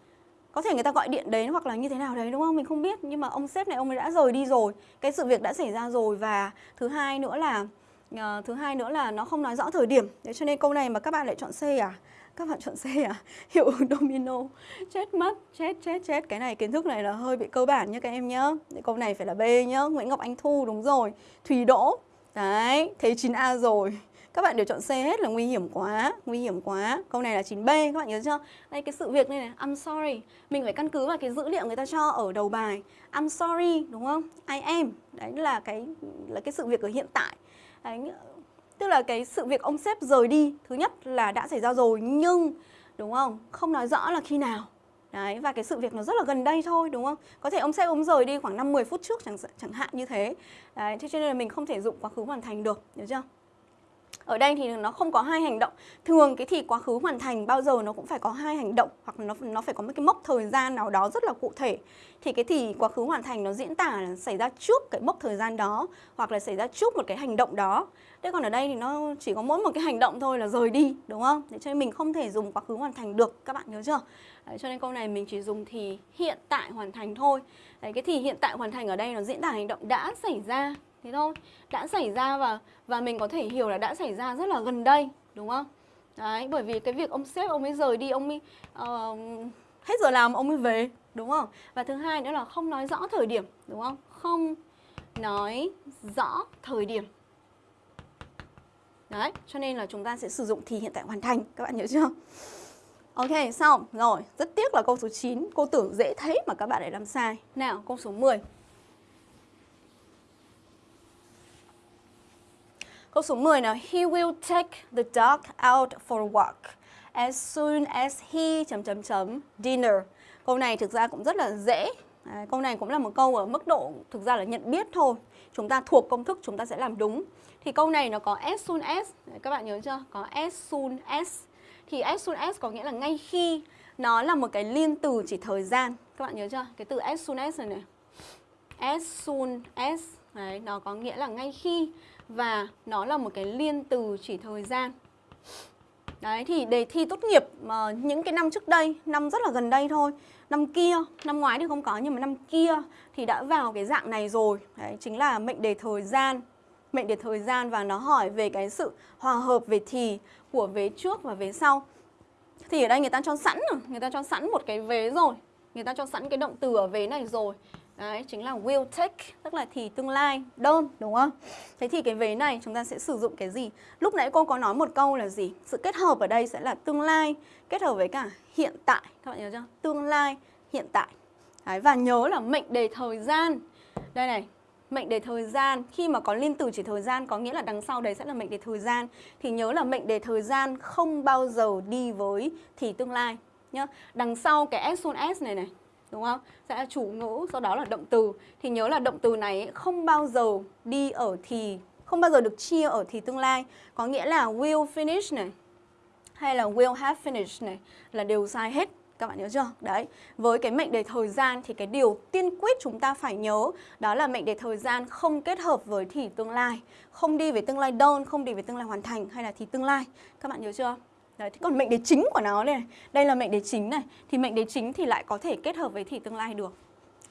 có thể người ta gọi điện đến hoặc là như thế nào đấy đúng không? Mình không biết nhưng mà ông sếp này ông ấy đã rời đi rồi. Cái sự việc đã xảy ra rồi và thứ hai nữa là uh, thứ hai nữa là nó không nói rõ thời điểm. Thế cho nên câu này mà các bạn lại chọn C à? Các bạn chọn C à? Hiệu ứng domino. Chết mất chết chết chết. Cái này kiến thức này là hơi bị cơ bản nhá các em nhá. Câu này phải là B nhá. Nguyễn Ngọc Anh Thu đúng rồi. Thùy Đỗ. Đấy thấy 9A rồi các bạn đều chọn C hết là nguy hiểm quá nguy hiểm quá. Câu này là 9B các bạn nhớ chưa? Đây cái sự việc này này I'm sorry. Mình phải căn cứ vào cái dữ liệu người ta cho ở đầu bài. I'm sorry đúng không? I am. Đấy là cái là cái sự việc ở hiện tại. Đấy, tức là cái sự việc ông sếp rời đi thứ nhất là đã xảy ra rồi nhưng đúng không? Không nói rõ là khi nào. Đấy, và cái sự việc nó rất là gần đây thôi đúng không? Có thể ông sếp ông rời đi khoảng 5-10 phút trước chẳng chẳng hạn như thế. Đấy, thế cho nên là mình không thể dụng quá khứ hoàn thành được, hiểu chưa? Ở đây thì nó không có hai hành động. Thường cái thì quá khứ hoàn thành bao giờ nó cũng phải có hai hành động hoặc nó nó phải có một cái mốc thời gian nào đó rất là cụ thể. Thì cái thì quá khứ hoàn thành nó diễn tả là xảy ra trước cái mốc thời gian đó hoặc là xảy ra trước một cái hành động đó. Thế còn ở đây thì nó chỉ có mỗi một cái hành động thôi là rời đi, đúng không? Để cho nên mình không thể dùng quá khứ hoàn thành được, các bạn nhớ chưa? Đấy, cho nên câu này mình chỉ dùng thì hiện tại hoàn thành thôi. Đấy, cái thì hiện tại hoàn thành ở đây nó diễn tả hành động đã xảy ra thế thôi đã xảy ra và và mình có thể hiểu là đã xảy ra rất là gần đây đúng không? Đấy bởi vì cái việc ông sếp ông ấy rời đi ông ấy uh, hết giờ làm ông ấy về đúng không? Và thứ hai nữa là không nói rõ thời điểm đúng không? Không nói rõ thời điểm. Đấy cho nên là chúng ta sẽ sử dụng thì hiện tại hoàn thành các bạn nhớ chưa? Ok, xong. Rồi, rất tiếc là câu số 9 Cô tưởng dễ thấy mà các bạn lại làm sai. Nào, câu số 10 Câu số 10 nào, he will take the dog out for a walk as soon as he chấm chấm chấm dinner. Câu này thực ra cũng rất là dễ. À, câu này cũng là một câu ở mức độ thực ra là nhận biết thôi. Chúng ta thuộc công thức chúng ta sẽ làm đúng. Thì câu này nó có as soon as, các bạn nhớ chưa? Có as soon as. Thì as soon as có nghĩa là ngay khi nó là một cái liên từ chỉ thời gian. Các bạn nhớ chưa? Cái từ as soon as này này. As soon as Đấy, nó có nghĩa là ngay khi và nó là một cái liên từ chỉ thời gian. Đấy thì đề thi tốt nghiệp mà những cái năm trước đây, năm rất là gần đây thôi, năm kia, năm ngoái thì không có nhưng mà năm kia thì đã vào cái dạng này rồi. Đấy chính là mệnh đề thời gian. Mệnh đề thời gian và nó hỏi về cái sự hòa hợp về thì của vế trước và vế sau. Thì ở đây người ta cho sẵn rồi, người ta cho sẵn một cái vế rồi. Người ta cho sẵn cái động từ ở vế này rồi. Đấy, chính là will take, tức là thì tương lai, đơn, đúng không? Thế thì cái vế này chúng ta sẽ sử dụng cái gì? Lúc nãy cô có nói một câu là gì? Sự kết hợp ở đây sẽ là tương lai kết hợp với cả hiện tại. Các bạn nhớ chưa? Tương lai, hiện tại. Đấy, và nhớ là mệnh đề thời gian. Đây này, mệnh đề thời gian khi mà có liên từ chỉ thời gian có nghĩa là đằng sau đấy sẽ là mệnh đề thời gian thì nhớ là mệnh đề thời gian không bao giờ đi với thì tương lai nhá. Đằng sau cái as soon as này này đúng không? Sẽ là chủ ngữ, sau đó là động từ. Thì nhớ là động từ này không bao giờ đi ở thì không bao giờ được chia ở thì tương lai. Có nghĩa là will finish này hay là will have finished này là đều sai hết. Các bạn nhớ chưa? Đấy, với cái mệnh đề thời gian thì cái điều tiên quyết chúng ta phải nhớ đó là mệnh đề thời gian không kết hợp với thì tương lai, không đi về tương lai đơn, không đi về tương lai hoàn thành hay là thì tương lai. Các bạn nhớ chưa? Đấy, thế còn mệnh đề chính của nó này, đây là mệnh đề chính này, thì mệnh đề chính thì lại có thể kết hợp với thì tương lai được.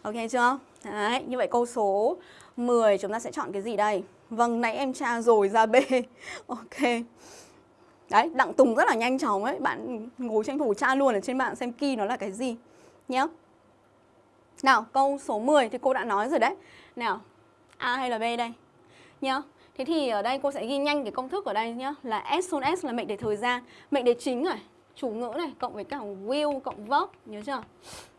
Ok chưa? Đấy, như vậy câu số 10 chúng ta sẽ chọn cái gì đây? Vâng, nãy em tra rồi ra B. ok. Đấy, Đặng Tùng rất là nhanh chóng ấy, bạn ngồi tranh thủ tra luôn ở trên mạng xem key nó là cái gì nhé. Nào, câu số 10 thì cô đã nói rồi đấy. Nào, A hay là B đây? Nhá. Thế thì ở đây cô sẽ ghi nhanh cái công thức ở đây nhá Là as soon as là mệnh đề thời gian Mệnh đề chính này, chủ ngữ này Cộng với cả will cộng verb Nhớ chưa?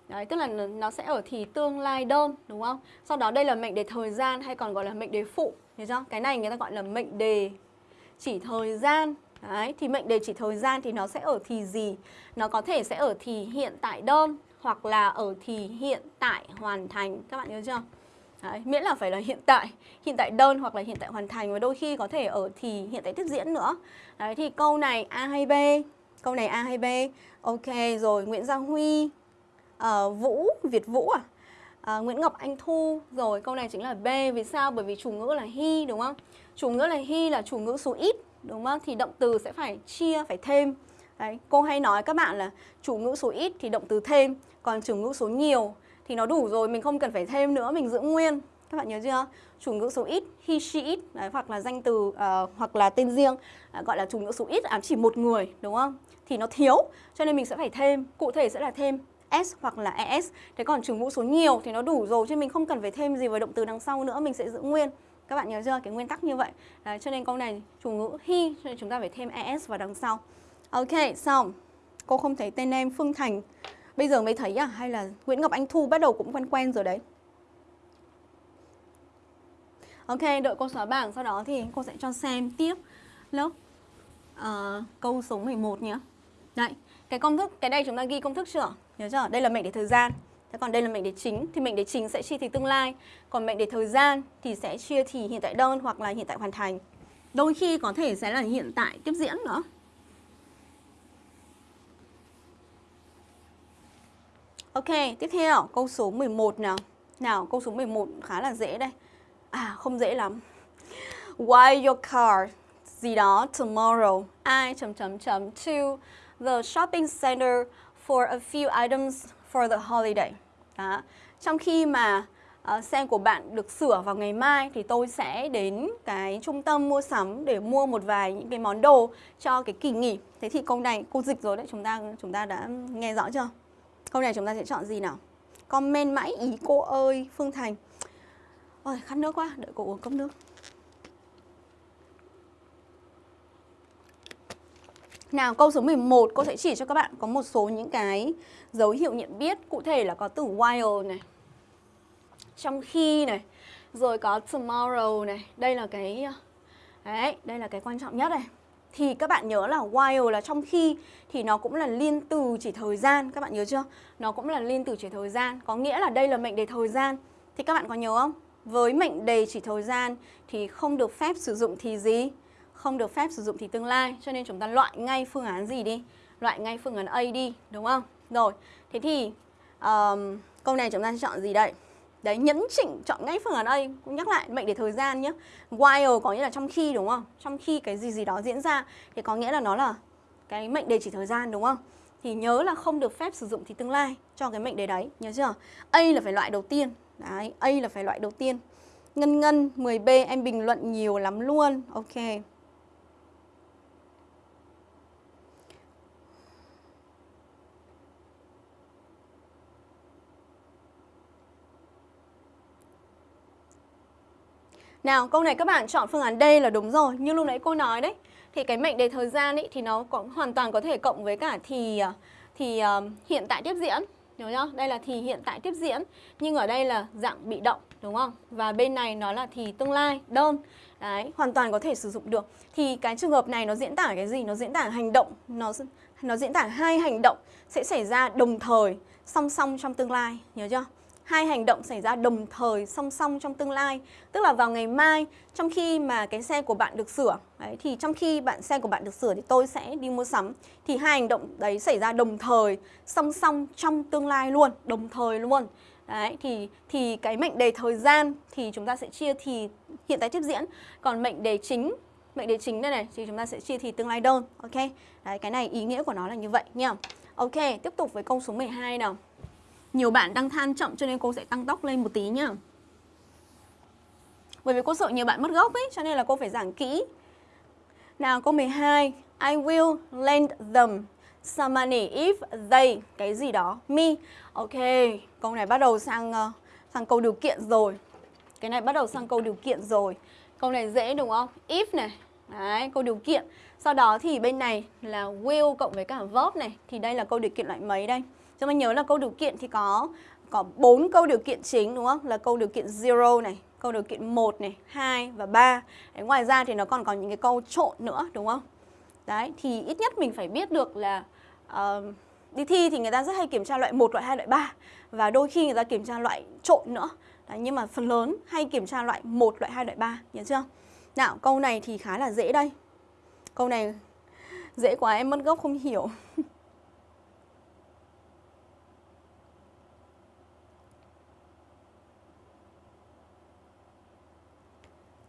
Đấy, tức là nó sẽ ở thì tương lai đơn đúng không? Sau đó đây là mệnh đề thời gian hay còn gọi là mệnh đề phụ Nhớ chưa? Cái này người ta gọi là mệnh đề chỉ thời gian Đấy, thì mệnh đề chỉ thời gian thì nó sẽ ở thì gì? Nó có thể sẽ ở thì hiện tại đơn hoặc là ở thì hiện tại hoàn thành Các bạn nhớ chưa? Đấy, miễn là phải là hiện tại, hiện tại đơn hoặc là hiện tại hoàn thành và đôi khi có thể ở thì hiện tại tiếp diễn nữa. Đấy thì câu này A hay B? Câu này A hay B? Ok rồi, Nguyễn Giang Huy, uh, Vũ, Việt Vũ à? Uh, Nguyễn Ngọc Anh Thu Rồi câu này chính là B Vì sao? Bởi vì chủ ngữ là he đúng không? Chủ ngữ là he là chủ ngữ số ít Đúng không? Thì động từ sẽ phải chia, phải thêm Đấy, cô hay nói các bạn là chủ ngữ số ít thì động từ thêm Còn chủ ngữ số nhiều thì nó đủ rồi, mình không cần phải thêm nữa, mình giữ nguyên. Các bạn nhớ chưa? Chủ ngữ số ít, he, she, it đấy, hoặc là danh từ uh, hoặc là tên riêng uh, gọi là chủ ngữ số ít ám chỉ một người, đúng không? Thì nó thiếu, cho nên mình sẽ phải thêm, cụ thể sẽ là thêm s hoặc là es. Thế còn chủ ngữ số nhiều thì nó đủ rồi, chứ mình không cần phải thêm gì với động từ đằng sau nữa, mình sẽ giữ nguyên. Các bạn nhớ chưa? Cái nguyên tắc như vậy. Đấy, cho nên câu này chủ ngữ he, cho nên chúng ta phải thêm es vào đằng sau. Ok, xong. Cô không thấy tên em Phương Thành Bây giờ mới thấy à? Hay là Nguyễn Ngọc Anh Thu bắt đầu cũng quen quen rồi đấy Ok, đợi cô xóa bảng Sau đó thì cô sẽ cho xem tiếp lớp uh, câu số 11 nhé Đấy, cái công thức, cái đây chúng ta ghi công thức chưa? Nhớ chưa? Đây là mệnh đề thời gian Thế còn đây là mệnh đề chính Thì mệnh đề chính sẽ chia thì tương lai Còn mệnh đề thời gian thì sẽ chia thì hiện tại đơn hoặc là hiện tại hoàn thành Đôi khi có thể sẽ là hiện tại tiếp diễn nữa Ok, tiếp theo câu số 11 nào. Nào, câu số 11 khá là dễ đây. À, không dễ lắm. Why your car gì đó tomorrow I chấm chấm chấm to the shopping center for a few items for the holiday. Đó. Trong khi mà uh, xe của bạn được sửa vào ngày mai thì tôi sẽ đến cái trung tâm mua sắm để mua một vài những cái món đồ cho cái kỳ nghỉ. Thế thì câu này cô dịch rồi đấy, chúng ta chúng ta đã nghe rõ chưa? Câu này chúng ta sẽ chọn gì nào? Comment mãi ý cô ơi, Phương Thành. Ôi, khát nước quá, đợi cô uống cốc nước. Nào, câu số 11 cô sẽ chỉ cho các bạn có một số những cái dấu hiệu nhận biết Cụ thể là có từ while này Trong khi này Rồi có tomorrow này Đây là cái Đấy, đây là cái quan trọng nhất này thì các bạn nhớ là while là trong khi thì nó cũng là liên từ chỉ thời gian các bạn nhớ chưa? Nó cũng là liên từ chỉ thời gian có nghĩa là đây là mệnh đề thời gian. Thì các bạn có nhớ không? Với mệnh đề chỉ thời gian thì không được phép sử dụng thì gì? Không được phép sử dụng thì tương lai. Cho nên chúng ta loại ngay phương án gì đi? Loại ngay phương án A đi đúng không? Rồi thế thì um, câu này chúng ta sẽ chọn gì đây? Đấy, nhấn chỉnh chọn ngay phương án A Cũng nhắc lại mệnh để thời gian nhé While có nghĩa là trong khi đúng không? Trong khi cái gì gì đó diễn ra Thì có nghĩa là nó là cái mệnh đề chỉ thời gian đúng không? Thì nhớ là không được phép sử dụng thì tương lai cho cái mệnh đề đấy Nhớ chưa? A là phải loại đầu tiên Đấy, A là phải loại đầu tiên Ngân Ngân 10B em bình luận nhiều lắm luôn Ok Nào, câu này các bạn chọn phương án D là đúng rồi Như lúc nãy cô nói đấy Thì cái mệnh đề thời gian ấy thì nó có, hoàn toàn có thể cộng với cả thì à, thì uh, hiện tại tiếp diễn nhớ nhá Đây là thì hiện tại tiếp diễn nhưng ở đây là dạng bị động đúng không? Và bên này nó là thì tương lai đơn. Đấy, hoàn toàn có thể sử dụng được. Thì cái trường hợp này nó diễn tả cái gì? Nó diễn tả hành động, nó nó diễn tả hai hành động sẽ xảy ra đồng thời song song trong tương lai, nhớ chưa? Hai hành động xảy ra đồng thời song song trong tương lai. Tức là vào ngày mai trong khi mà cái xe của bạn được sửa đấy, thì trong khi bạn xe của bạn được sửa thì tôi sẽ đi mua sắm. Thì hai hành động đấy xảy ra đồng thời song song trong tương lai luôn đồng thời luôn. Đấy thì thì cái mệnh đề thời gian thì chúng ta sẽ chia thì hiện tại tiếp diễn. Còn mệnh đề chính mệnh đề chính đây này thì chúng ta sẽ chia thì tương lai đơn ok? Đấy cái này ý nghĩa của nó là như vậy nha ok tiếp tục với câu số 12 nào nhiều bạn đang than chậm cho nên cô sẽ tăng tốc lên một tí nhá. Bởi vì cô sợ nhiều bạn mất gốc ấy Cho nên là cô phải giảng kỹ. Nào câu 12 I will lend them some money if they Cái gì đó Me. Ok Câu này bắt đầu sang uh, sang câu điều kiện rồi. Cái này bắt đầu sang câu điều kiện rồi. Câu này dễ đúng không? If này. Đấy, câu điều kiện. Sau đó thì bên này là will cộng với cả verb này. Thì đây là câu điều kiện loại mấy đây? Cho mình nhớ là câu điều kiện thì có có 4 câu điều kiện chính đúng không? Là câu điều kiện 0 này, câu điều kiện 1 này, 2 và 3. Đấy, ngoài ra thì nó còn có những cái câu trộn nữa đúng không? Đấy, thì ít nhất mình phải biết được là uh, đi thi thì người ta rất hay kiểm tra loại 1, loại 2, loại 3 và đôi khi người ta kiểm tra loại trộn nữa. Đấy, nhưng mà phần lớn hay kiểm tra loại 1, loại 2, loại 3, nhớ chưa? Nào, câu này thì khá là dễ đây. Câu này dễ quá em mất gốc không hiểu.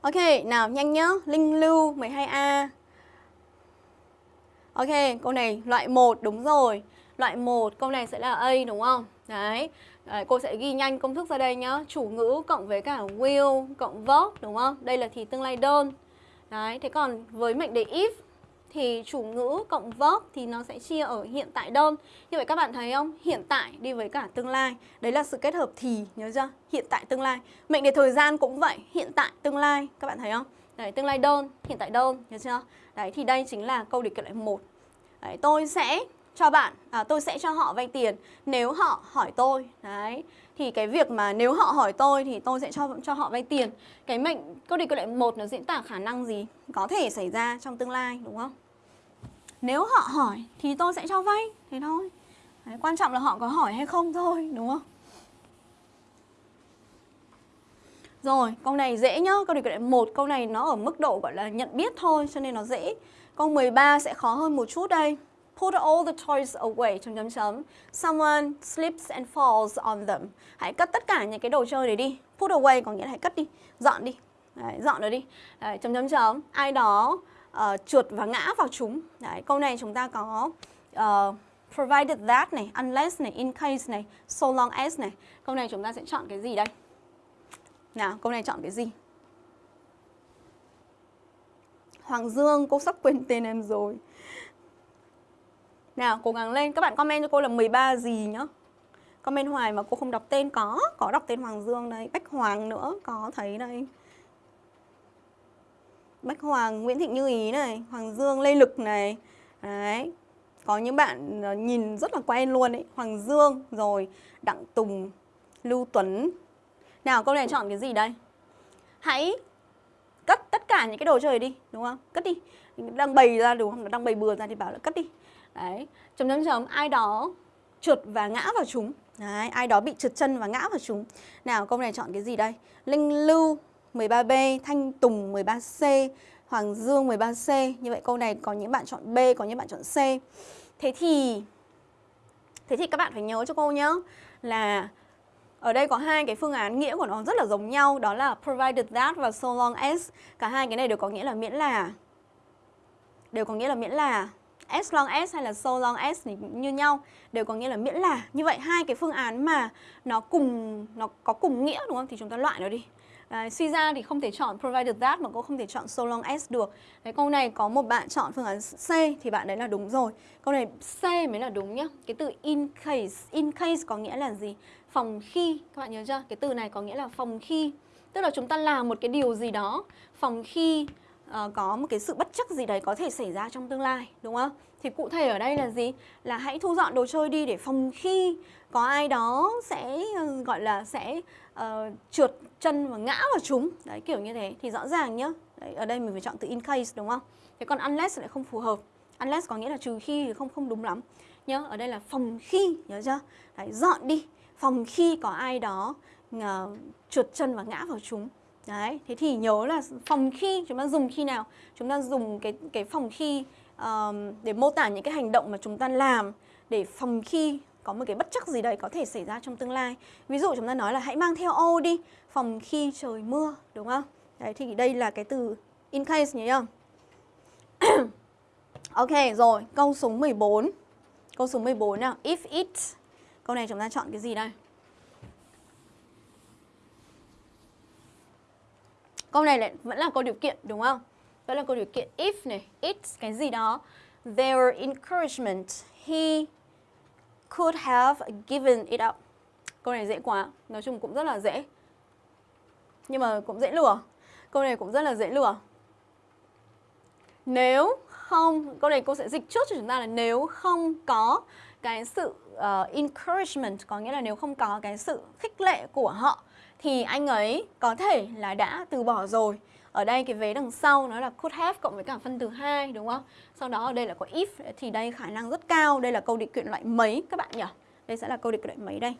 Ok, nào nhanh nhá. Linh lưu 12A. Ok, câu này loại 1 đúng rồi. Loại 1 câu này sẽ là A đúng không? Đấy. Đấy, cô sẽ ghi nhanh công thức ra đây nhá. Chủ ngữ cộng với cả will cộng verb đúng không? Đây là thì tương lai đơn. Đấy, thế còn với mệnh đề if thì chủ ngữ cộng verb thì nó sẽ chia ở hiện tại đơn. Như vậy các bạn thấy không? Hiện tại đi với cả tương lai. Đấy là sự kết hợp thì, nhớ chưa? Hiện tại tương lai. Mệnh đề thời gian cũng vậy, hiện tại tương lai. Các bạn thấy không? Đấy, tương lai đơn, hiện tại đơn, nhớ chưa? Đấy, thì đây chính là câu điều kiện loại 1. Đấy, tôi sẽ cho bạn, à, tôi sẽ cho họ vay tiền nếu họ hỏi tôi. Đấy, thì cái việc mà nếu họ hỏi tôi thì tôi sẽ cho cho họ vay tiền. Cái mệnh câu điều kiện lại 1 nó diễn tả khả năng gì có thể xảy ra trong tương lai đúng không? Nếu họ hỏi thì tôi sẽ cho vay Thế thôi Đấy, Quan trọng là họ có hỏi hay không thôi Đúng không? Rồi, câu này dễ nhá Câu này một Câu này nó ở mức độ gọi là nhận biết thôi Cho nên nó dễ Câu 13 sẽ khó hơn một chút đây Put all the toys away chấm chấm chấm. Someone slips and falls on them. Hãy cất tất cả những cái đồ chơi này đi. Put away có nghĩa là hãy cất đi, dọn đi. Đấy, dọn nó đi. Đấy, chấm chấm chấm. Ai đó Ờ, uh, trượt và ngã vào chúng. Đấy, câu này chúng ta có uh, provided that này, unless này, in case này, so long as này. Câu này chúng ta sẽ chọn cái gì đây? Nào, câu này chọn cái gì? Hoàng Dương, cô sắp quên tên em rồi. Nào, cố gắng lên. Các bạn comment cho cô là 13 gì nhá. Comment hoài mà cô không đọc tên có. Có đọc tên Hoàng Dương đây. Bách Hoàng nữa, có thấy đây. Bách Hoàng, Nguyễn Thị Như Ý này, Hoàng Dương, Lê Lực này. Đấy. Có những bạn ờ, nhìn rất là quen luôn ấy. Hoàng Dương, rồi Đặng Tùng, Lưu Tuấn. Nào câu này chọn cái gì đây? Hãy cất tất cả những cái đồ chơi đi, đúng không? Cất đi. Đang bày ra đúng không? Đang bày bừa ra thì bảo là cất đi. Đấy. Chấm chấm chấm ai đó trượt và ngã vào chúng. Đấy, ai đó bị trượt chân và ngã vào chúng. Nào câu này chọn cái gì đây? Linh Lưu 13B, Thanh Tùng 13C, Hoàng Dương 13C. Như vậy câu này có những bạn chọn B, có những bạn chọn C. Thế thì Thế thì các bạn phải nhớ cho cô nhé là ở đây có hai cái phương án nghĩa của nó rất là giống nhau Đó là provided that và so long as Cả hai cái này đều có nghĩa là miễn là Đều có nghĩa là miễn là As long as hay là so long as thì như nhau Đều có nghĩa là miễn là Như vậy hai cái phương án mà nó cùng nó có cùng nghĩa đúng không? Thì chúng ta loại nó đi Đấy, suy ra thì không thể chọn provided that mà cô không thể chọn so long as được. Đấy, câu này có một bạn chọn phương án C thì bạn đấy là đúng rồi. Câu này C mới là đúng nhá. Cái từ in case, in case có nghĩa là gì? Phòng khi, các bạn nhớ chưa? Cái từ này có nghĩa là phòng khi. Tức là chúng ta làm một cái điều gì đó phòng khi uh, có một cái sự bất chắc gì đấy có thể xảy ra trong tương lai đúng không? Thì cụ thể ở đây là gì? Là hãy thu dọn đồ chơi đi để phòng khi có ai đó sẽ ờ, gọi là sẽ uh, trượt chân và ngã vào chúng. Đấy kiểu như thế. Thì rõ ràng nhá. Đấy, ở đây mình phải chọn từ in case đúng không? Thế còn unless lại không phù hợp. Unless có nghĩa là trừ khi thì không không đúng lắm. Nhớ ở đây là phòng khi nhớ chưa? Đấy, dọn đi. Phòng khi có ai đó uh, trượt chân và ngã vào chúng. Đấy thế thì nhớ là phòng khi chúng ta dùng khi nào? Chúng ta dùng cái cái phòng khi uh, để mô tả những cái hành động mà chúng ta làm để phòng khi có một cái bất chắc gì đấy có thể xảy ra trong tương lai. Ví dụ chúng ta nói là hãy mang theo ô đi phòng khi trời mưa đúng không? Đấy thì đây là cái từ in case nhớ không Ok rồi, câu số 14 Câu số 14 nào, if it. Câu này chúng ta chọn cái gì đây? Câu này lại vẫn là câu điều kiện đúng không? Vẫn là câu điều kiện. If này, it cái gì đó. Their encouragement. He could have given it up. Câu này dễ quá, nói chung cũng rất là dễ. Nhưng mà cũng dễ lừa. Câu này cũng rất là dễ lừa. Nếu không, câu này cô sẽ dịch trước cho chúng ta là nếu không có cái sự uh, encouragement, có nghĩa là nếu không có cái sự khích lệ của họ thì anh ấy có thể là đã từ bỏ rồi. Ở đây cái vế đằng sau nó là could have cộng với cả phân từ 2 đúng không? Sau đó ở đây là có if thì đây khả năng rất cao, đây là câu định kiện loại mấy các bạn nhỉ? Đây sẽ là câu định kiện loại mấy đây?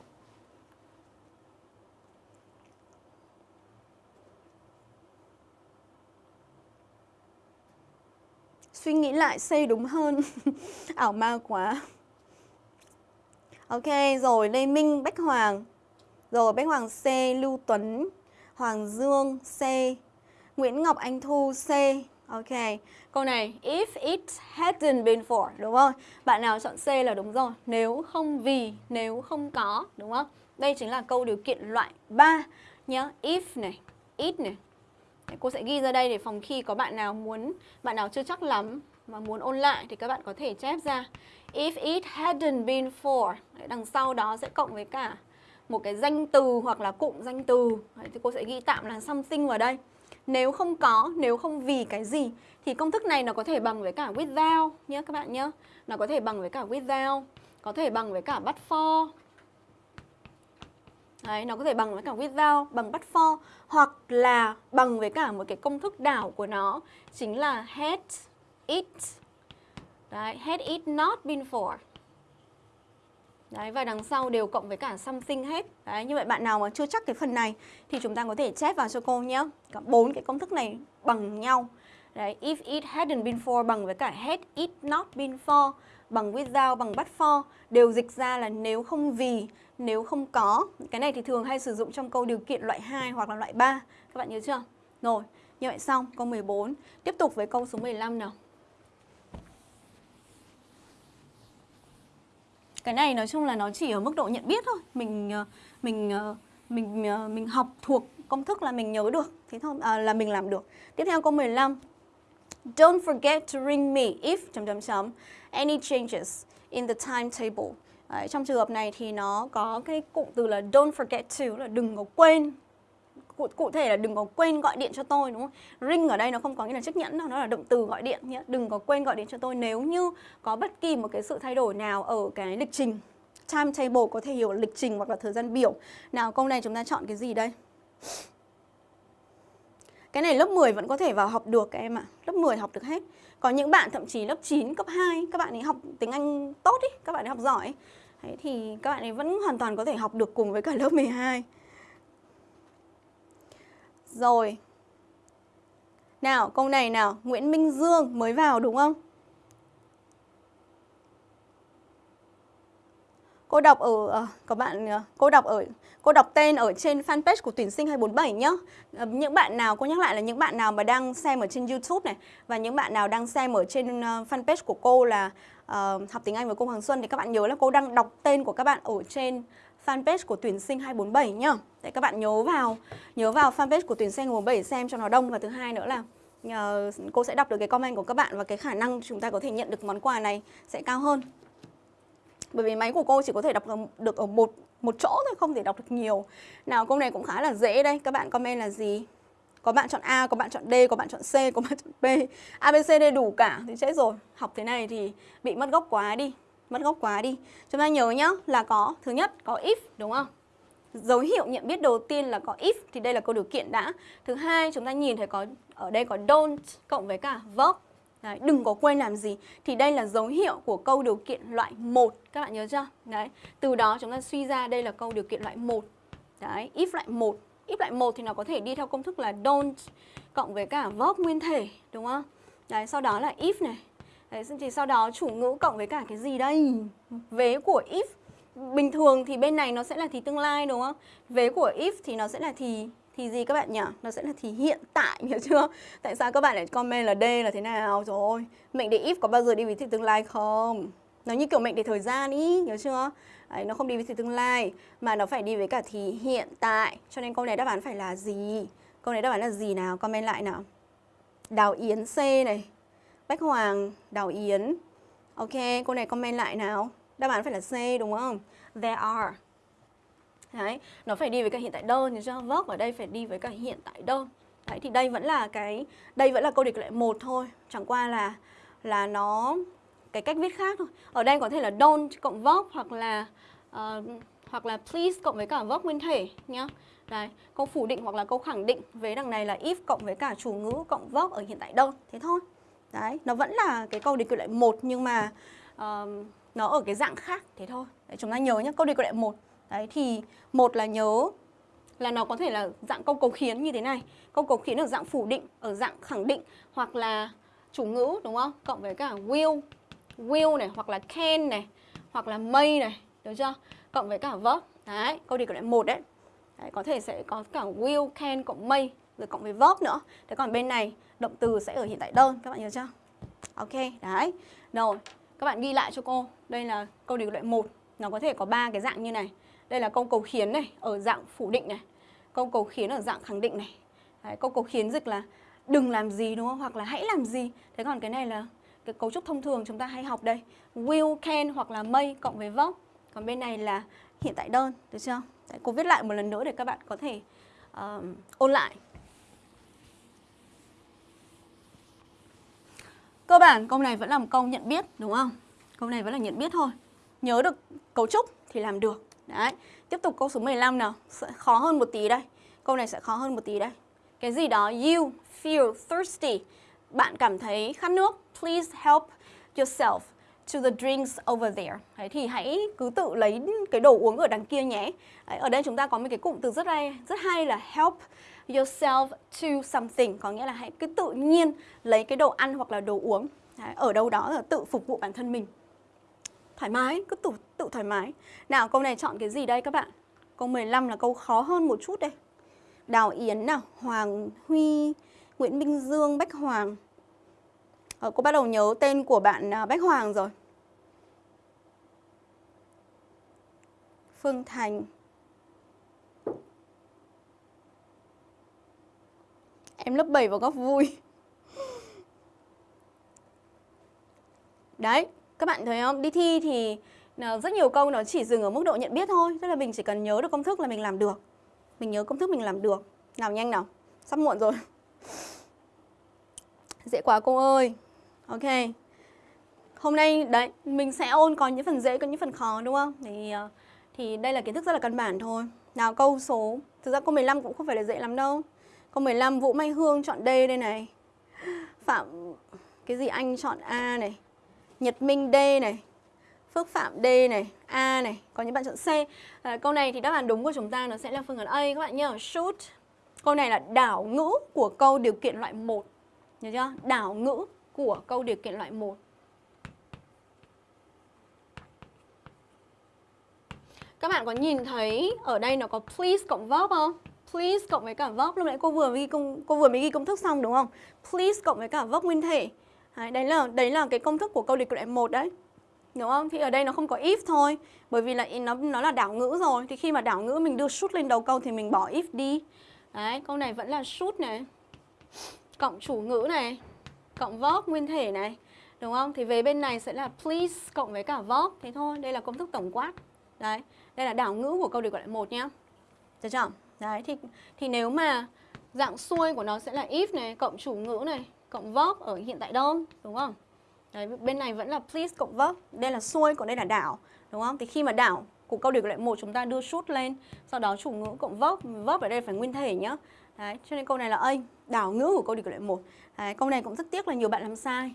Suy nghĩ lại C đúng hơn Ảo ma quá Ok rồi Lê Minh Bách Hoàng Rồi Bách Hoàng C Lưu Tuấn Hoàng Dương C Nguyễn Ngọc Anh Thu C Ok Câu này If it hadn't been for Đúng không? Bạn nào chọn C là đúng rồi Nếu không vì Nếu không có Đúng không? Đây chính là câu điều kiện loại 3 Nhớ If này It này Cô sẽ ghi ra đây để phòng khi có bạn nào muốn, bạn nào chưa chắc lắm mà muốn ôn lại thì các bạn có thể chép ra. If it hadn't been for, Đấy, đằng sau đó sẽ cộng với cả một cái danh từ hoặc là cụm danh từ. Đấy, thì cô sẽ ghi tạm là something vào đây. Nếu không có, nếu không vì cái gì thì công thức này nó có thể bằng với cả without nhé các bạn nhé. Nó có thể bằng với cả without, có thể bằng với cả but for, Đấy, nó có thể bằng với cả without, bằng but for hoặc là bằng với cả một cái công thức đảo của nó chính là had it. Đấy, had it not been for. Đấy, và đằng sau đều cộng với cả something hết. Đấy, như vậy bạn nào mà chưa chắc cái phần này thì chúng ta có thể chép vào cho cô nhé. Cả bốn cái công thức này bằng nhau. Đấy, if it hadn't been for bằng với cả had it not been for bằng without, bằng but for đều dịch ra là nếu không vì, nếu không có. Cái này thì thường hay sử dụng trong câu điều kiện loại 2 hoặc là loại 3. Các bạn nhớ chưa? Rồi, như vậy xong câu 14. Tiếp tục với câu số 15 nào. Cái này nói chung là nó chỉ ở mức độ nhận biết thôi. Mình ờ, mình ờ, mình ờ, mình học thuộc công thức là mình nhớ được, thế thôi à, là mình làm được. Tiếp theo câu 15. Don't forget to ring me if chấm chấm chấm any changes in the timetable. Đấy, trong trường hợp này thì nó có cái cụm từ là don't forget to là đừng có quên cụ, cụ thể là đừng có quên gọi điện cho tôi đúng không? Ring ở đây nó không có nghĩa là chiếc nhẫn đâu, nó là động từ gọi điện nhé. Đừng có quên gọi điện cho tôi nếu như có bất kỳ một cái sự thay đổi nào ở cái lịch trình. Timetable có thể hiểu lịch trình hoặc là thời gian biểu. Nào câu này chúng ta chọn cái gì đây? Cái này lớp 10 vẫn có thể vào học được các em ạ. À. Lớp 10 học được hết. Có những bạn thậm chí lớp 9, cấp 2 các bạn ấy học tiếng Anh tốt ý, các bạn ấy học giỏi. Đấy, thì các bạn ấy vẫn hoàn toàn có thể học được cùng với cả lớp 12. Rồi. Nào, câu này nào, Nguyễn Minh Dương mới vào đúng không? Cô đọc ở có các bạn ờ, cô đọc ở cô đọc tên ở trên fanpage của tuyển sinh 247 nhá. Ờ, những bạn nào cô nhắc lại là những bạn nào mà đang xem ở trên YouTube này và những bạn nào đang xem ở trên fanpage của cô là uh, học tiếng Anh với cô Hoàng Xuân thì các bạn nhớ là cô đang đọc tên của các bạn ở trên fanpage của tuyển sinh 247 nhá. Để các bạn nhớ vào nhớ vào fanpage của tuyển sinh 247 xem cho nó đông và thứ hai nữa là uh, cô sẽ đọc được cái comment của các bạn và cái khả năng chúng ta có thể nhận được món quà này sẽ cao hơn. Bởi vì máy của cô chỉ có thể đọc được ở một một chỗ thôi, không thể đọc được nhiều. Nào câu này cũng khá là dễ đây, các bạn comment là gì? Có bạn chọn A, có bạn chọn D, có bạn chọn C, có bạn chọn B. A, B, C, D đủ cả thì chết rồi. Học thế này thì bị mất gốc quá đi. Mất gốc quá đi. Chúng ta nhớ nhá là có thứ nhất có if đúng không? Dấu hiệu nhận biết đầu tiên là có if thì đây là câu điều kiện đã. Thứ hai chúng ta nhìn thấy có ở đây có don't cộng với cả verb. Đấy, đừng có quên làm gì Thì đây là dấu hiệu của câu điều kiện loại 1 Các bạn nhớ chưa? Đấy, từ đó chúng ta suy ra đây là câu điều kiện loại 1 Đấy, if loại 1 If loại 1 thì nó có thể đi theo công thức là don't Cộng với cả verb nguyên thể Đúng không? Đấy, sau đó là if này Đấy, thì sau đó chủ ngữ cộng với cả cái gì đây? Vế của if Bình thường thì bên này nó sẽ là thì tương lai đúng không? Vế của if thì nó sẽ là thì thì gì các bạn nhỉ? Nó sẽ là thì hiện tại hiểu chưa? Tại sao các bạn lại comment là D là thế nào rồi? Mệnh đề if có bao giờ đi với thì tương lai không? Nó như kiểu mệnh đề thời gian ý, hiểu chưa? Đấy, nó không đi với thì tương lai mà nó phải đi với cả thì hiện tại. Cho nên câu này đáp án phải là gì? Câu này đáp án là gì nào? Comment lại nào. Đào Yến C này. Bách Hoàng, Đào Yến. Ok, câu này comment lại nào. Đáp án phải là C đúng không? There are. Đấy, nó phải đi với cả hiện tại đơn thì cho Verb ở đây phải đi với cả hiện tại đơn. Đấy thì đây vẫn là cái đây vẫn là câu địch lại một thôi, chẳng qua là là nó cái cách viết khác thôi. Ở đây có thể là don't cộng verb hoặc là uh, hoặc là please cộng với cả verb nguyên thể nhá. Đấy, câu phủ định hoặc là câu khẳng định với đằng này là if cộng với cả chủ ngữ cộng verb ở hiện tại đơn. Thế thôi. Đấy, nó vẫn là cái câu địch lại một nhưng mà uh, nó ở cái dạng khác thế thôi. Đấy, chúng ta nhớ nhé, câu địch lại một Đấy thì một là nhớ là nó có thể là dạng câu cầu khiến như thế này. Câu cầu khiến ở dạng phủ định, ở dạng khẳng định hoặc là chủ ngữ đúng không? Cộng với cả will, will này hoặc là can này hoặc là may này, được chưa? Cộng với cả verb. Đấy, câu đề cử lại một đấy đấy. Có thể sẽ có cả will, can cộng may rồi cộng với verb nữa. Thế còn bên này động từ sẽ ở hiện tại đơn các bạn nhớ chưa? Ok, đấy. Rồi, các bạn ghi lại cho cô. Đây là câu điều loại 1. Nó có thể có ba cái dạng như này. Đây là câu cầu khiến này, ở dạng phủ định này. Câu cầu khiến ở dạng khẳng định này. Đấy, câu cầu khiến dịch là đừng làm gì đúng không? Hoặc là hãy làm gì. Thế còn cái này là cái cấu trúc thông thường chúng ta hay học đây. Will, can hoặc là may cộng với verb. Còn bên này là hiện tại đơn, được chưa? Đấy, cô viết lại một lần nữa để các bạn có thể uh, ôn lại. Cơ bản câu này vẫn là một câu nhận biết đúng không? Câu này vẫn là nhận biết thôi. Nhớ được cấu trúc thì làm được. Đấy, tiếp tục câu số 15 nào sẽ Khó hơn một tí đây Câu này sẽ khó hơn một tí đây Cái gì đó You feel thirsty Bạn cảm thấy khát nước Please help yourself to the drinks over there Đấy, Thì hãy cứ tự lấy cái đồ uống ở đằng kia nhé Đấy, Ở đây chúng ta có một cái cụm từ rất hay, rất hay là help yourself to something Có nghĩa là hãy cứ tự nhiên lấy cái đồ ăn hoặc là đồ uống Đấy, Ở đâu đó là tự phục vụ bản thân mình thoải mái, cứ tự, tự thoải mái. Nào câu này chọn cái gì đây các bạn? Câu 15 là câu khó hơn một chút đây. Đào Yến nào, Hoàng Huy, Nguyễn Minh Dương, Bách Hoàng. Ờ, cô bắt đầu nhớ tên của bạn à, Bách Hoàng rồi. Phương Thành. Em lớp 7 vào góc vui. Đấy, các bạn thấy không? Đi thi thì ờ, rất nhiều câu nó chỉ dừng ở mức độ nhận biết thôi Tức là mình chỉ cần nhớ được công thức là mình làm được Mình nhớ công thức mình làm được Nào nhanh nào, sắp muộn rồi Dễ quá cô ơi Ok Hôm nay đấy, mình sẽ ôn có những phần dễ, có những phần khó đúng không? Thì uh, thì đây là kiến thức rất là căn bản thôi. Nào câu số, thực ra câu 15 cũng không phải là dễ lắm đâu. Câu 15 Vũ Mai Hương chọn D đây này. Phạm, cái gì anh chọn A này. Nhật Minh D này. Phước Phạm D này, A này. Có những bạn chọn C. À, Câu này thì đáp án đúng của chúng ta nó sẽ là phương án A các bạn nhớ Shoot. Câu này là đảo ngữ của câu điều kiện loại 1 Nhớ chưa? Đảo ngữ của câu điều kiện loại 1 Các bạn có nhìn thấy ở đây nó có please cộng verb không? Please cộng với cả verb lúc nãy cô vừa ghi công cô vừa mới ghi công thức xong đúng không? Please cộng với cả verb nguyên thể. Đấy, đấy là đấy là cái công thức của câu liệt loại một đấy. Đúng không? Thì ở đây nó không có if thôi, bởi vì là nó nó là đảo ngữ rồi. Thì khi mà đảo ngữ mình đưa should lên đầu câu thì mình bỏ if đi. Đấy, câu này vẫn là should này. Cộng chủ ngữ này, cộng verb nguyên thể này. Đúng không? Thì về bên này sẽ là please cộng với cả verb. Thế thôi, đây là công thức tổng quát. Đấy, đây là đảo ngữ của câu điều gọi lại một nhá. Được chưa? Đấy, thì thì nếu mà Dạng xuôi của nó sẽ là if này cộng chủ ngữ này cộng verb ở hiện tại đơn đúng không? Đấy, bên này vẫn là please cộng verb. Đây là xuôi, còn đây là đảo, đúng không? Thì khi mà đảo của câu điều kiện một chúng ta đưa shoot lên, sau đó chủ ngữ cộng verb, verb ở đây phải nguyên thể nhá. Đấy, cho nên câu này là A, đảo ngữ của câu điều kiện một. Đấy, câu này cũng rất tiếc là nhiều bạn làm sai.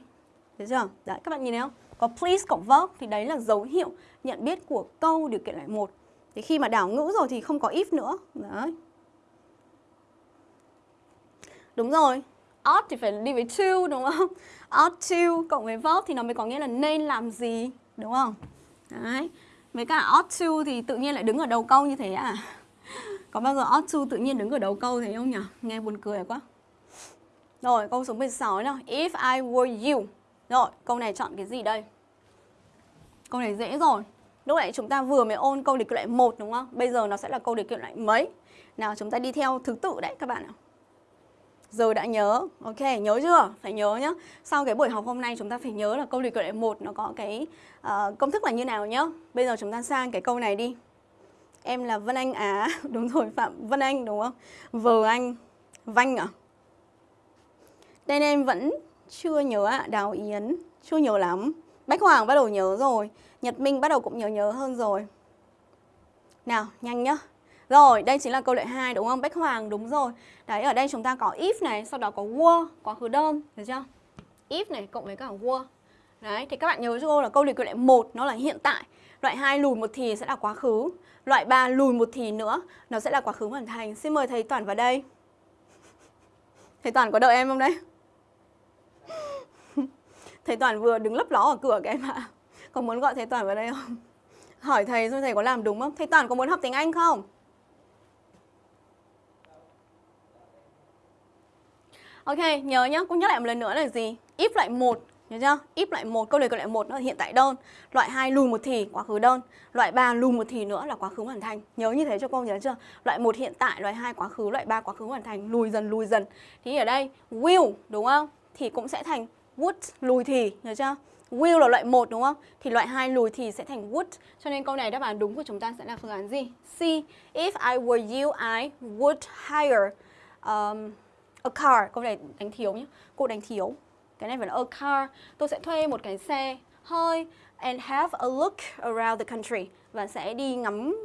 Được chưa? Đấy, các bạn nhìn thấy không? Có please cộng verb thì đấy là dấu hiệu nhận biết của câu điều kiện lại một. Thì khi mà đảo ngữ rồi thì không có if nữa. Đấy. Đúng rồi, ought thì phải đi với to đúng không? Ought to cộng với verb thì nó mới có nghĩa là nên làm gì, đúng không? Đấy. Với cả ought to thì tự nhiên lại đứng ở đầu câu như thế à? Có bao giờ ought to tự nhiên đứng ở đầu câu thế không nhỉ? Nghe buồn cười quá. Rồi, câu số 16 nào. If I were you. Rồi, câu này chọn cái gì đây? Câu này dễ rồi. Lúc nãy chúng ta vừa mới ôn câu điều kiện loại 1 đúng không? Bây giờ nó sẽ là câu điều kiện loại mấy? Nào chúng ta đi theo thứ tự đấy các bạn ạ. Giờ đã nhớ, ok, nhớ chưa? Phải nhớ nhá. Sau cái buổi học hôm nay chúng ta phải nhớ là câu điều kiện loại 1 nó có cái uh, công thức là như nào nhá. Bây giờ chúng ta sang cái câu này đi. Em là Vân Anh Á, đúng rồi Phạm Vân Anh đúng không? Vờ anh, Vanh à? Tên em vẫn chưa nhớ ạ, à. Đào Yến, chưa nhớ lắm. Bách Hoàng bắt đầu nhớ rồi, Nhật Minh bắt đầu cũng nhớ nhớ hơn rồi. Nào, nhanh nhá. Rồi, đây chính là câu lệ 2 đúng không? Bách Hoàng đúng rồi. Đấy, ở đây chúng ta có if này, sau đó có were, quá khứ đơn, được chưa? If này cộng với cả were. Đấy, thì các bạn nhớ cho cô là câu điều lệ 1 nó là hiện tại. Loại 2 lùi một thì sẽ là quá khứ. Loại 3 lùi một thì nữa, nó sẽ là quá khứ hoàn thành. Xin mời thầy toàn vào đây. Thầy toàn có đợi em không đấy? Thầy toàn vừa đứng lấp ló ở cửa cái em ạ. Có muốn gọi thầy toàn vào đây không? Hỏi thầy xem thầy có làm đúng không? Thầy toàn có muốn học tiếng Anh không? Ok, nhớ nhá, cũng nhắc lại một lần nữa là gì? If lại một nhớ chưa? If lại một câu này câu lại một nó là hiện tại đơn. Loại 2 lùi một thì quá khứ đơn. Loại 3 lùi một thì nữa là quá khứ hoàn thành. Nhớ như thế cho cô nhớ chưa? Loại 1 hiện tại, loại 2 quá khứ, loại 3 quá khứ hoàn thành, lùi dần lùi dần. Thì ở đây will đúng không? Thì cũng sẽ thành would lùi thì, nhớ chưa? Will là loại 1 đúng không? Thì loại 2 lùi thì sẽ thành would. Cho nên câu này đáp án đúng của chúng ta sẽ là phương án gì? C. If I were you, I would hire um, a car. Câu này đánh thiếu nhé. Cô đánh thiếu. Cái này phải là a car. Tôi sẽ thuê một cái xe hơi and have a look around the country và sẽ đi ngắm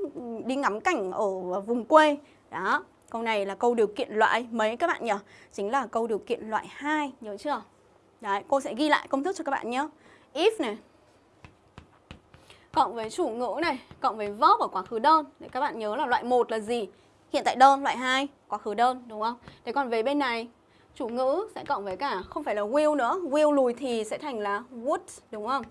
đi ngắm cảnh ở vùng quê. Đó. Câu này là câu điều kiện loại mấy các bạn nhỉ? Chính là câu điều kiện loại 2, nhớ chưa? Đấy, cô sẽ ghi lại công thức cho các bạn nhé. If này cộng với chủ ngữ này, cộng với verb ở quá khứ đơn. Để các bạn nhớ là loại 1 là gì? Hiện tại đơn, loại 2 quá khứ đơn đúng không? Thế còn về bên này chủ ngữ sẽ cộng với cả không phải là will nữa, will lùi thì sẽ thành là would đúng không?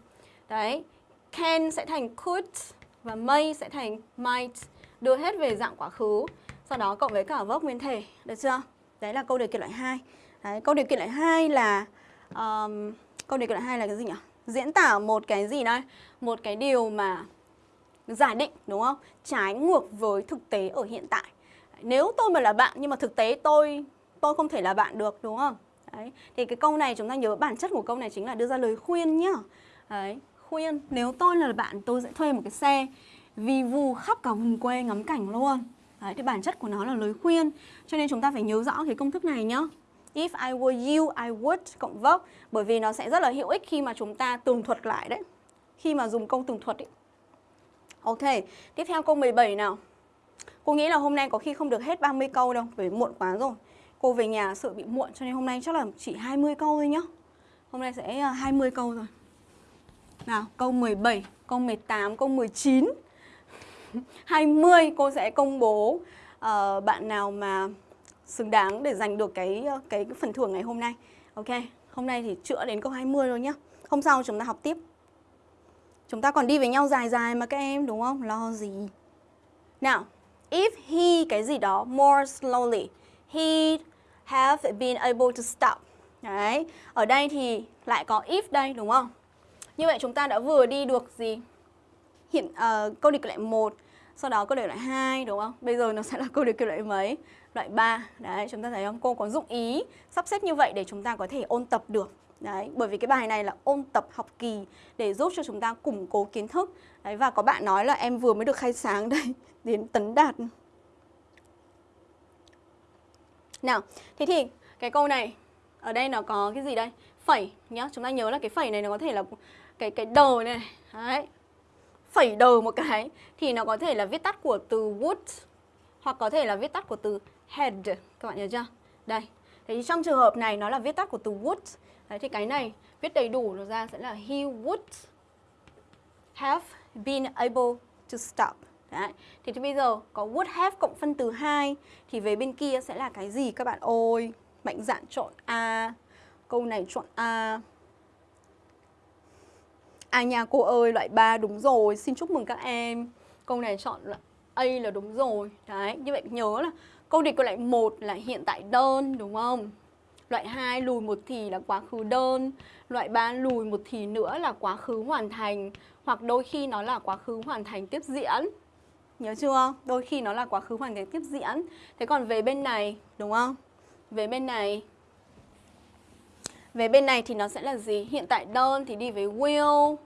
Đấy, can sẽ thành could và may sẽ thành might đưa hết về dạng quá khứ. Sau đó cộng với cả verb nguyên thể, được chưa? Đấy là câu điều kiện loại 2. Đấy, câu điều kiện loại 2 là um, câu điều kiện loại hai là cái gì nhỉ? Diễn tả một cái gì đây? Một cái điều mà giả định đúng không? Trái ngược với thực tế ở hiện tại. Nếu tôi mà là bạn nhưng mà thực tế tôi tôi không thể là bạn được đúng không? Đấy. Thì cái câu này chúng ta nhớ bản chất của câu này chính là đưa ra lời khuyên nhá. Đấy, khuyên nếu tôi là bạn tôi sẽ thuê một cái xe vì vù khắp cả vùng quê ngắm cảnh luôn. Đấy, thì bản chất của nó là lời khuyên Cho nên chúng ta phải nhớ rõ cái công thức này nhá If I were you, I would cộng verb Bởi vì nó sẽ rất là hữu ích khi mà chúng ta tường thuật lại đấy. Khi mà dùng câu tường thuật ấy. Ok, tiếp theo câu 17 nào. Cô nghĩ là hôm nay có khi không được hết 30 câu đâu Bởi vì muộn quá rồi. Cô về nhà sợ bị muộn cho nên hôm nay chắc là chỉ 20 câu thôi nhá. Hôm nay sẽ à, 20 câu rồi. Nào, câu 17, câu 18, câu 19 20 cô sẽ công bố uh, bạn nào mà xứng đáng để giành được ờ, cái, cái phần thưởng ngày hôm nay Ok, hôm nay thì chữa đến câu 20 rồi nhá Hôm sau chúng ta học tiếp Chúng ta còn đi với nhau dài dài mà các em đúng không? Lo gì Nào, if he cái gì đó more slowly He have been able to stop Đấy, ở đây thì lại có if đây đúng không? Như vậy chúng ta đã vừa đi được gì? Hiện uh, câu điều kiện 1, sau đó câu điều kiện 2 đúng không? Bây giờ nó sẽ là câu điều kiện mấy? Loại 3. Đấy, chúng ta thấy không? Cô có dụng ý sắp xếp như vậy để chúng ta có thể ôn tập được. Đấy, bởi vì cái bài này là ôn tập học kỳ để giúp cho chúng ta củng cố kiến thức. Đấy và có bạn nói là em vừa mới được khai sáng đây đến tấn đạt Nào, thế thì cái câu này ở đây nó có cái gì đây? Phẩy nhá, chúng ta nhớ là cái phẩy này nó có thể là cái cái đờ này. Đấy. Phẩy đờ một cái thì nó có thể là viết tắt của từ would hoặc có thể là viết tắt của từ head Các bạn nhớ chưa? Đây. Thế thì trong trường hợp này nó là viết tắt của từ would. Đấy thì cái này viết đầy đủ nó ra sẽ là he would have been able to stop. Đấy. Thì, thì bây giờ có would have cộng phân từ 2 thì về bên kia sẽ là cái gì các bạn ơi? Mạnh dạn chọn A. Câu này chọn A. À nhà cô ơi, loại 3 đúng rồi, xin chúc mừng các em. Câu này chọn là A là đúng rồi. Đấy, như vậy nhớ là câu địch câu lại 1 là hiện tại đơn đúng không? Loại 2 lùi một thì là quá khứ đơn, loại 3 lùi một thì nữa là quá khứ hoàn thành hoặc đôi khi nó là quá khứ hoàn thành tiếp diễn. Nhớ chưa? Đôi khi nó là quá khứ hoàn thành tiếp diễn. Thế còn về bên này, đúng không? Về bên này Về bên này thì nó sẽ là gì? Hiện tại đơn thì đi với will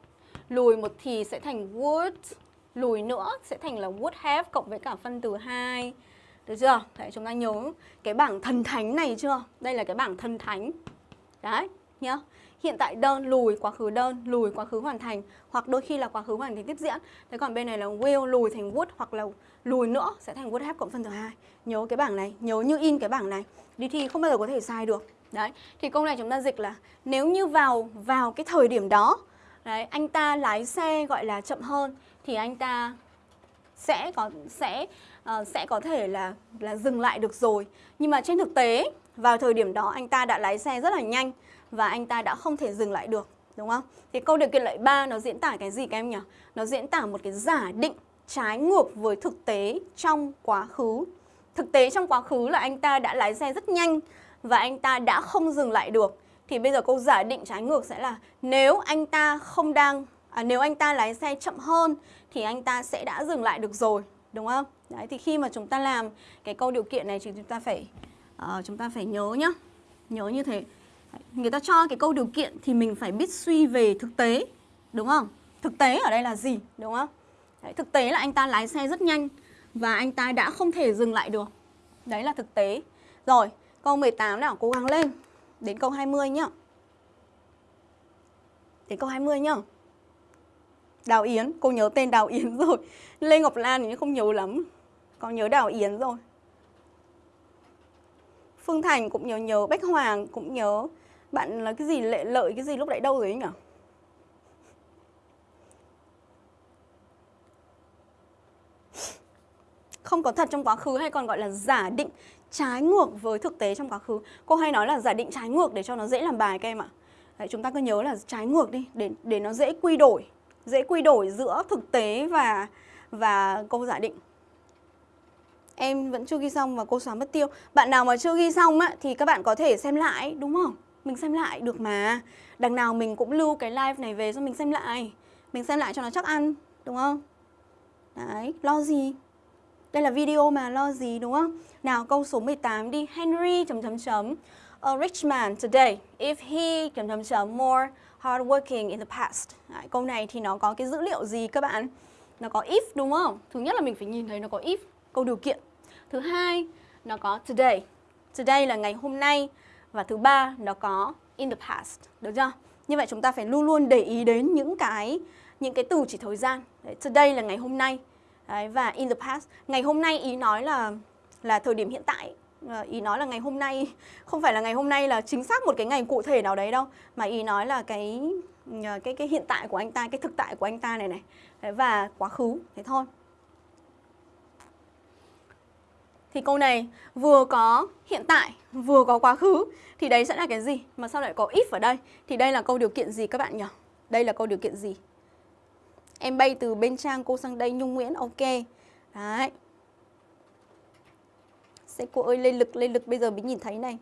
Lùi một thì sẽ thành would Lùi nữa sẽ thành là would have cộng với cả phân từ 2 được chưa? Đấy, chúng ta nhớ cái bảng thần thánh này chưa? Đây là cái bảng thần thánh. Đấy, nhá hiện tại đơn lùi quá khứ đơn lùi quá khứ hoàn thành hoặc đôi khi là quá khứ hoàn thành tiếp diễn. Thế còn bên này là will lùi thành would hoặc là lùi nữa sẽ thành would have cộng phân tử hai. Nhớ cái bảng này nhớ như in cái bảng này. Đi thi không bao giờ có thể sai được. Đấy thì câu này chúng ta dịch là nếu như vào vào cái thời điểm đó đấy anh ta lái xe gọi là chậm hơn thì anh ta sẽ có sẽ uh, sẽ có thể là là dừng lại được rồi nhưng mà trên thực tế vào thời điểm đó anh ta đã lái xe rất là nhanh và anh ta đã không thể dừng lại được đúng không? Thì câu điều kiện lợi 3 nó diễn tả cái gì các em nhỉ? Nó diễn tả một cái giả định trái ngược với thực tế trong quá khứ. Thực tế trong quá khứ là anh ta đã lái xe rất nhanh và anh ta đã không dừng lại được. Thì bây giờ câu giả định trái ngược sẽ là nếu anh ta không đang à, nếu anh ta lái xe chậm hơn thì anh ta sẽ đã dừng lại được rồi, đúng không? Đấy thì khi mà chúng ta làm cái câu điều kiện này thì chúng ta phải uh, chúng ta phải nhớ nhá. Nhớ như thế. Người ta cho cái câu điều kiện thì mình phải biết suy về thực tế đúng không? Thực tế ở đây là gì đúng không? Đấy, thực tế là anh ta lái xe rất nhanh và anh ta đã không thể dừng lại được. Đấy là thực tế. Rồi câu 18 nào cố gắng lên. Đến câu 20 nhá. Đến câu 20 nhá. Đào Yến, cô nhớ tên Đào Yến rồi Lê Ngọc Lan thì không nhớ lắm Con nhớ Đào Yến rồi Phương Thành cũng nhớ nhớ Bách Hoàng cũng nhớ bạn là cái gì lệ lợi cái gì lúc nãy đâu rồi ấy nhỉ? Không có thật trong quá khứ hay còn gọi là giả định trái ngược với thực tế trong quá khứ. Cô hay nói là giả định trái ngược để cho nó dễ làm bài các em ạ. Đấy, chúng ta cứ nhớ là trái ngược đi để để nó dễ quy đổi, dễ quy đổi giữa thực tế và và câu giả định. Em vẫn chưa ghi xong và cô xóa mất tiêu. Bạn nào mà chưa ghi xong á thì các bạn có thể xem lại đúng không? mình xem lại được mà Đằng nào mình cũng lưu cái live này về cho mình xem lại Mình xem lại cho nó chắc ăn Đúng không? Đấy, lo gì? Đây là video mà lo gì đúng không? Nào câu số 18 đi Henry chấm chấm chấm A rich man today if he chấm chấm chấm more hardworking in the past Đấy, Câu này thì nó có cái dữ liệu gì các bạn? Nó có if đúng không? Thứ nhất là mình phải nhìn thấy nó có if Câu điều kiện Thứ hai nó có today Today là ngày hôm nay và thứ ba nó có in the past, được chưa? Như vậy chúng ta phải luôn luôn để ý đến những cái những cái từ chỉ thời gian. Đấy, today là ngày hôm nay. Đấy, và in the past, ngày hôm nay ý nói là là thời điểm hiện tại. Ờ, ý nói là ngày hôm nay không phải là ngày hôm nay là chính xác một cái ngày cụ thể nào đấy đâu, mà ý nói là cái ờ, cái cái hiện tại của anh ta, cái thực tại của anh ta này này. Và quá khứ, thế thôi. thì câu này vừa có hiện tại, vừa có quá khứ thì đấy sẽ là cái gì? Mà sao lại có if ở đây? Thì đây là câu điều kiện gì các bạn nhỉ? Đây là câu điều kiện gì? Em bay từ bên trang cô sang đây Nhung Nguyễn, ok. Đấy. Sẽ cô ơi lên lực, lên lực bây giờ mới nhìn thấy này.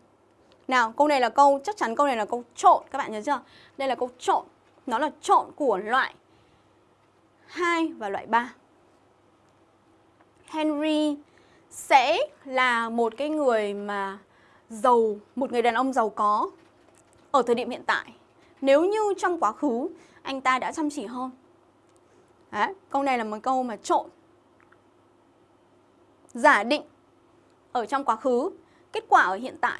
Nào, câu này là câu, chắc chắn câu này là câu trộn, các bạn nhớ chưa? Đây là câu trộn, nó là trộn của loại 2 và loại 3. Henry sẽ là một cái người mà giàu, một người đàn ông giàu có ở thời điểm hiện tại. Nếu như trong quá khứ anh ta đã chăm chỉ hơn. Đấy, câu này là một câu mà trộn. Giả định ở trong quá khứ kết quả ở hiện tại.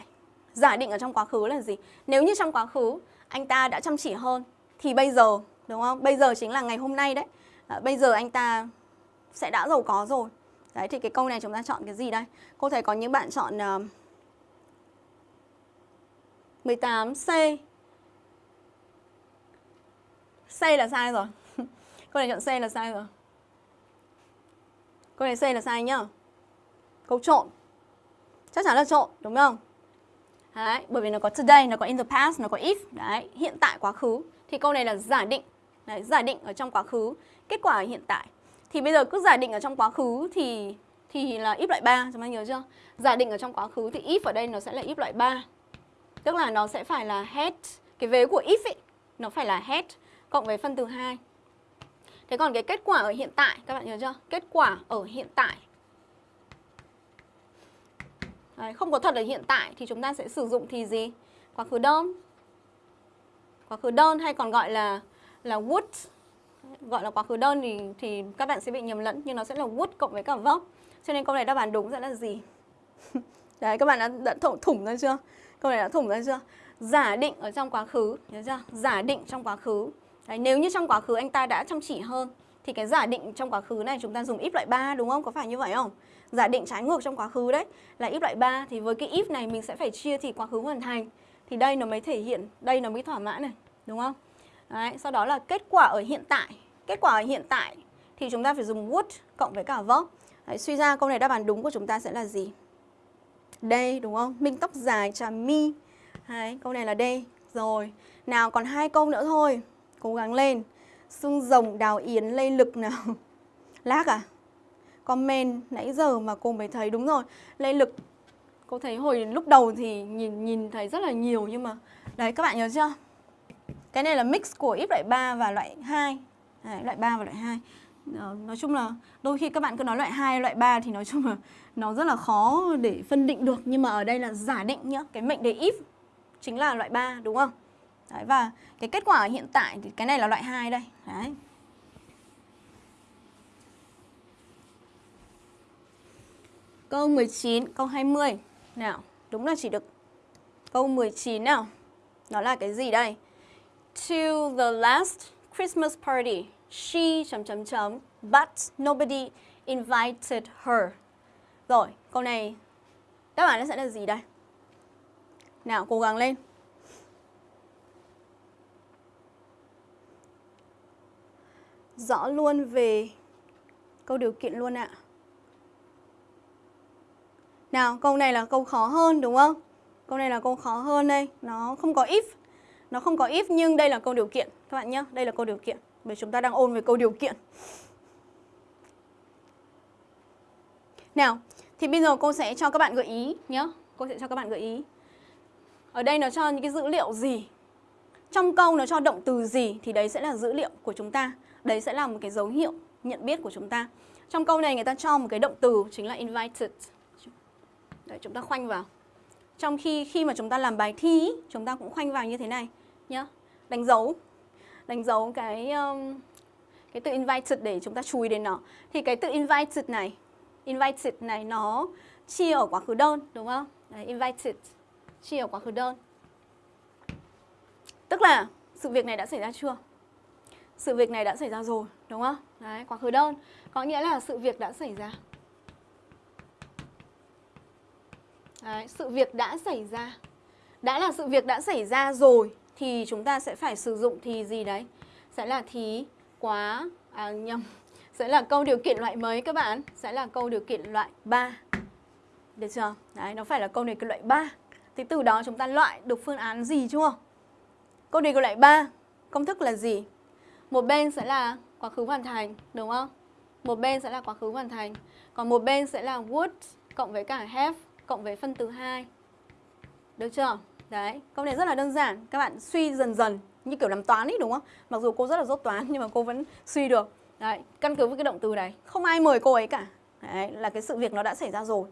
Giả định ở trong quá khứ là gì? Nếu như trong quá khứ anh ta đã chăm chỉ hơn thì bây giờ, đúng không? Bây giờ chính là ngày hôm nay đấy. À, bây giờ anh ta sẽ đã giàu có rồi. Đấy thì cái câu này chúng ta chọn cái gì đây? Cô thấy có những bạn chọn à, uh, 18C. C là sai rồi. câu này chọn C là sai rồi. Câu này C là sai nhá. Câu trộn. Chắc chắn là trộn, đúng không? Đấy, bởi vì nó có today, nó có in the past, nó có if. Đấy, hiện tại quá khứ. Thì câu này là giả định. Đấy, giả định ở trong quá khứ, kết quả ở hiện tại. Thì bây giờ cứ giả định ở trong quá khứ thì thì là if loại 3, chúng ta nhớ chưa? Giả định ở trong quá khứ thì if ở đây nó sẽ là if loại 3. Tức là nó sẽ phải là head, cái vế của if ấy, nó phải là head cộng với phân từ 2. Thế còn cái kết quả ở hiện tại, các bạn nhớ chưa? Kết quả ở hiện tại. Đấy, không có thật ở hiện tại thì chúng ta sẽ sử dụng thì gì? Quá khứ đơn. Quá khứ đơn hay còn gọi là là would. Gọi là quá khứ đơn thì thì các bạn sẽ bị nhầm lẫn nhưng nó sẽ là would cộng với cả verb. Cho nên câu này đáp án đúng sẽ là gì? Đấy các bạn đã, đã thủng, thủng ra chưa? Câu này đã thủng ra chưa? Giả định ở trong quá khứ, nhớ chưa? Giả định trong quá khứ. Đấy, nếu như trong quá khứ anh ta đã chăm chỉ hơn thì cái giả định trong quá khứ này chúng ta dùng if loại 3 đúng không? Có phải như vậy không? Giả định trái ngược trong quá khứ đấy là if loại 3 thì với cái if này mình sẽ phải chia thì quá khứ hoàn thành. Thì đây nó mới thể hiện, đây nó mới thỏa mãn này, đúng không? Đấy, sau đó là kết quả ở hiện tại. Kết quả ở hiện tại thì chúng ta phải dùng would cộng với cả verb. Đấy, suy ra câu này đáp án đúng của chúng ta sẽ là gì? Đây đúng không? Minh tóc dài trà mi. Đấy, câu này là đây Rồi. Nào còn hai câu nữa thôi. Cố gắng lên. Xương rồng đào yến lây lực nào. Lác à? Comment nãy giờ mà cô mới thấy đúng rồi. lê lực cô thấy hồi lúc đầu thì nhìn nhìn thấy rất là nhiều nhưng mà đấy các bạn nhớ chưa? Cái này là mix của ít loại 3 và loại 2. Đấy, loại 3 và loại 2. Ờ, nói chung là đôi khi các bạn cứ nói loại 2, loại 3 thì nói chung là nó rất là khó để phân định được nhưng mà ở đây là giả định nhá, cái mệnh đề if chính là loại 3 đúng không? Đấy, và cái kết quả hiện tại thì cái này là loại 2 đây. Đấy. Câu 19, câu 20. Nào, đúng là chỉ được câu 19 nào. Nó là cái gì đây? To the last Christmas party, she chấm chấm chấm but nobody invited her. Rồi, câu này đáp án nó sẽ là gì đây? Nào, cố gắng lên. Rõ luôn về câu điều kiện luôn ạ. Nào, câu này là câu khó hơn đúng không? Câu này là câu khó hơn đây, nó không có if. Nó không có if nhưng đây là câu điều kiện các bạn nhé, đây là câu điều kiện. Bởi chúng ta đang ôn về câu điều kiện. Nào, thì bây giờ cô sẽ cho các bạn gợi ý nhé. Cô sẽ cho các bạn gợi ý. Ở đây nó cho những cái dữ liệu gì? Trong câu nó cho động từ gì thì đấy sẽ là dữ liệu của chúng ta. Đấy sẽ là một cái dấu hiệu nhận biết của chúng ta. Trong câu này người ta cho một cái động từ chính là invited. Đấy, chúng ta khoanh vào. Trong khi khi mà chúng ta làm bài thi, chúng ta cũng khoanh vào như thế này nhá. Đánh dấu. Đánh dấu cái um, cái từ invited để chúng ta chú ý đến nó. Thì cái từ invited này, invited này nó chia ở quá khứ đơn đúng không? Đấy, invited chia ở quá khứ đơn. Tức là sự việc này đã xảy ra chưa? Sự việc này đã xảy ra rồi, đúng không? Đấy, quá khứ đơn có nghĩa là sự việc đã xảy ra. Đấy, sự việc đã xảy ra. Đã là sự việc đã xảy ra rồi thì chúng ta sẽ phải sử dụng thì gì đấy? Sẽ là thì quá à nhầm. Sẽ là câu điều kiện loại mấy các bạn? Sẽ là câu điều kiện loại 3. Được chưa? Đấy, nó phải là câu điều kiện loại 3. Thì từ đó chúng ta loại được phương án gì chưa? Câu điều kiện loại 3, công thức là gì? Một bên sẽ là quá khứ hoàn thành, đúng không? Một bên sẽ là quá khứ hoàn thành. Còn một bên sẽ là would cộng với cả have cộng với phân từ 2. Được chưa? Đấy, câu này rất là đơn giản. Các bạn suy dần dần như kiểu làm toán ấy đúng không? Mặc dù cô rất là dốt toán nhưng mà cô vẫn suy được. Đấy, căn cứ với cái động từ này. Không ai mời cô ấy cả. Đấy, là cái sự việc nó đã xảy ra rồi.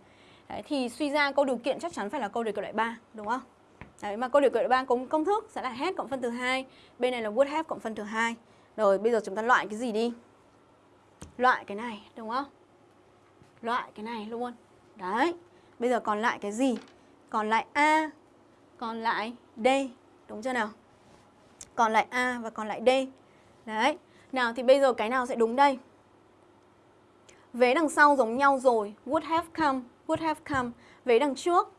Đấy, thì suy ra câu điều kiện chắc chắn phải là câu điều kiện loại 3, đúng không? Đấy, mà câu điều kiện loại 3 cũng công thức sẽ là hết cộng phân từ 2. Bên này là would have cộng phân từ 2. Rồi, bây giờ chúng ta loại cái gì đi? Loại cái này, đúng không? Loại cái này luôn. Đấy. Bây giờ còn lại cái gì? còn lại A, còn lại D, đúng chưa nào? Còn lại A và còn lại D. Đấy. Nào thì bây giờ cái nào sẽ đúng đây? Vế đằng sau giống nhau rồi, would have come, would have come. Vế đằng trước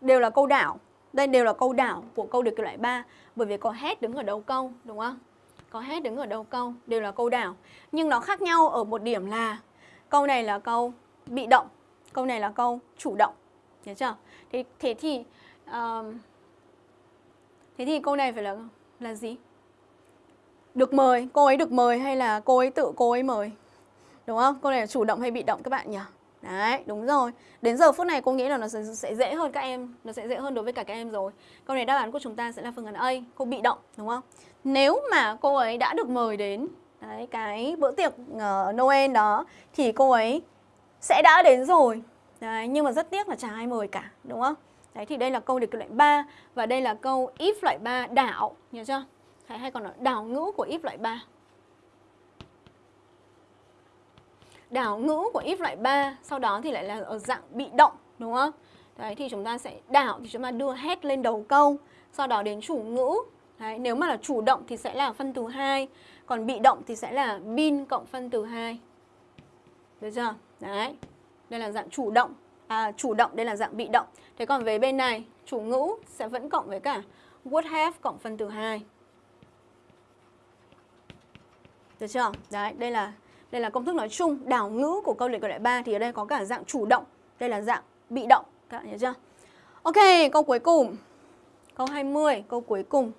đều là câu đảo. Đây đều là câu đảo của câu được kiểu loại 3 bởi vì có hết đứng ở đầu câu, đúng không? Có hết đứng ở đầu câu, đều là câu đảo. Nhưng nó khác nhau ở một điểm là câu này là câu bị động, câu này là câu chủ động. Nhớ chưa? Thế, thế thì uh, thế thì câu này phải là là gì? Được mời, cô ấy được mời hay là cô ấy tự cô ấy mời? Đúng không? Câu này là chủ động hay bị động các bạn nhỉ? Đấy, đúng rồi. Đến giờ phút này cô nghĩ là nó sẽ, sẽ dễ hơn các em, nó sẽ dễ hơn đối với cả các em rồi. Câu này đáp án của chúng ta sẽ là phương án A, cô bị động, đúng không? Nếu mà cô ấy đã được mời đến đấy, cái bữa tiệc uh, Noel đó thì cô ấy sẽ đã đến rồi. Đấy, nhưng mà rất tiếc là chả ai mời cả, đúng không? Đấy thì đây là câu điều kiện loại 3 và đây là câu if loại 3 đảo, nhớ chưa? Hay, hay còn là đảo ngữ của if loại 3. Đảo ngữ của if loại 3 sau đó thì lại là ở dạng bị động, đúng không? Đấy thì chúng ta sẽ đảo thì chúng ta đưa hết lên đầu câu, sau đó đến chủ ngữ. Đấy, nếu mà là chủ động thì sẽ là phân từ 2, còn bị động thì sẽ là bin cộng phân từ 2. Được chưa? Đấy. Đây là dạng chủ động. À, chủ động đây là dạng bị động. Thế còn về bên này, chủ ngữ sẽ vẫn cộng với cả would have cộng phân từ 2. Được chưa? Đấy, đây là đây là công thức nói chung, đảo ngữ của câu luyện câu đại 3 thì ở đây có cả dạng chủ động, đây là dạng bị động, các bạn nhớ chưa? Ok, câu cuối cùng. Câu 20, câu cuối cùng.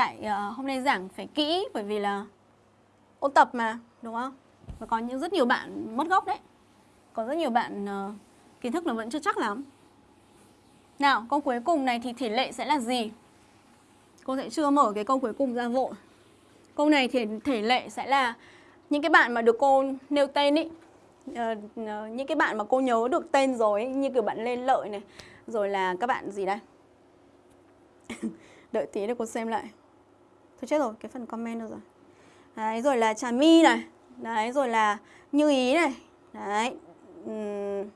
Tại uh, hôm nay giảng phải kỹ bởi vì là ôn tập mà, đúng không? Và có những rất nhiều bạn mất gốc đấy. Có rất nhiều bạn uh, kiến thức là vẫn chưa chắc lắm. Nào, câu cuối cùng này thì tỷ lệ sẽ là gì? Cô sẽ chưa mở cái câu cuối cùng ra vội. Câu này thì thể lệ sẽ là những cái bạn mà được cô nêu tên ý, uh, uh, những cái bạn mà cô nhớ được tên rồi ý, như kiểu bạn lên lợi này, rồi là các bạn gì đây? Đợi tí để cô xem lại. Thôi chết rồi, cái phần comment đâu rồi. Đấy, rồi là Trà My này. Đấy, rồi là Như Ý này. Đấy. Uhm.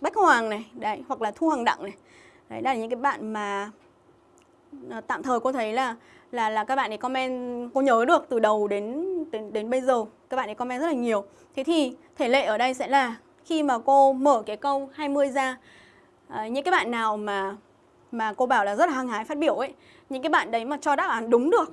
Bách Hoàng này, đấy, hoặc là Thu Hoàng Đặng này. Đấy, đây là những cái bạn mà ờ, tạm thời cô thấy là là là các bạn ấy comment cô nhớ được từ đầu đến đến đến bây giờ các bạn ấy comment rất là nhiều. Thế thì thể lệ ở đây sẽ là khi mà cô mở cái câu 20 ra à, những cái bạn nào mà mà cô bảo là rất là hăng hái phát biểu ấy, những cái bạn đấy mà cho đáp án đúng được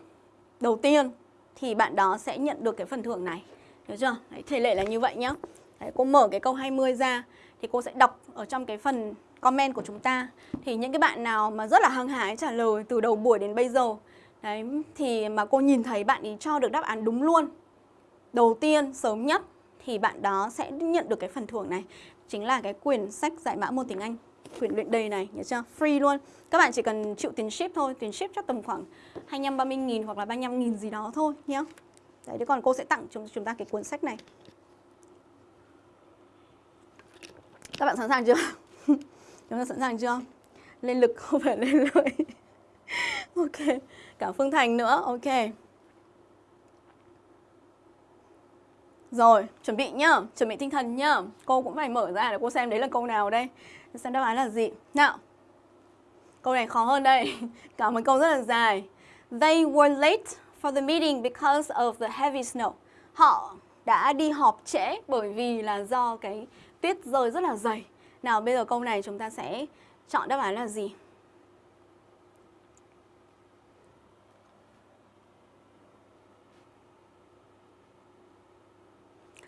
đầu tiên thì bạn đó sẽ nhận được cái phần thưởng này. Hiểu chưa? Đấy, thể lệ là như vậy nhá. Đấy, cô mở cái câu 20 ra thì cô sẽ đọc ở trong cái phần comment của chúng ta thì những cái bạn nào mà rất là hăng hái trả lời từ đầu buổi đến bây giờ đấy thì mà cô nhìn thấy bạn ý cho được đáp án đúng luôn đầu tiên sớm nhất thì bạn đó sẽ nhận được cái phần thưởng này chính là cái quyển sách dạy mã môn tiếng Anh quyển luyện đầy này nhớ chưa free luôn các bạn chỉ cần chịu tiền ship thôi tiền ship chắc tầm khoảng 25 30 nghìn hoặc là 35 nghìn gì đó thôi nhé đấy thế còn cô sẽ tặng chúng chúng ta cái cuốn sách này các bạn sẵn sàng chưa Chúng ta sẵn sàng chưa? Lên lực không phải lên lợi. ok. Cả Phương Thành nữa. Ok. Rồi, chuẩn bị nhá, chuẩn bị tinh thần nhá. Cô cũng phải mở ra để cô xem đấy là câu nào đây. Xem đáp án là gì. Nào. Câu này khó hơn đây. Cả một câu rất là dài. They were late for the meeting because of the heavy snow. Họ đã đi họp trễ bởi vì là do cái tuyết rơi rất là dày. Nào bây giờ câu này chúng ta sẽ chọn đáp án là gì?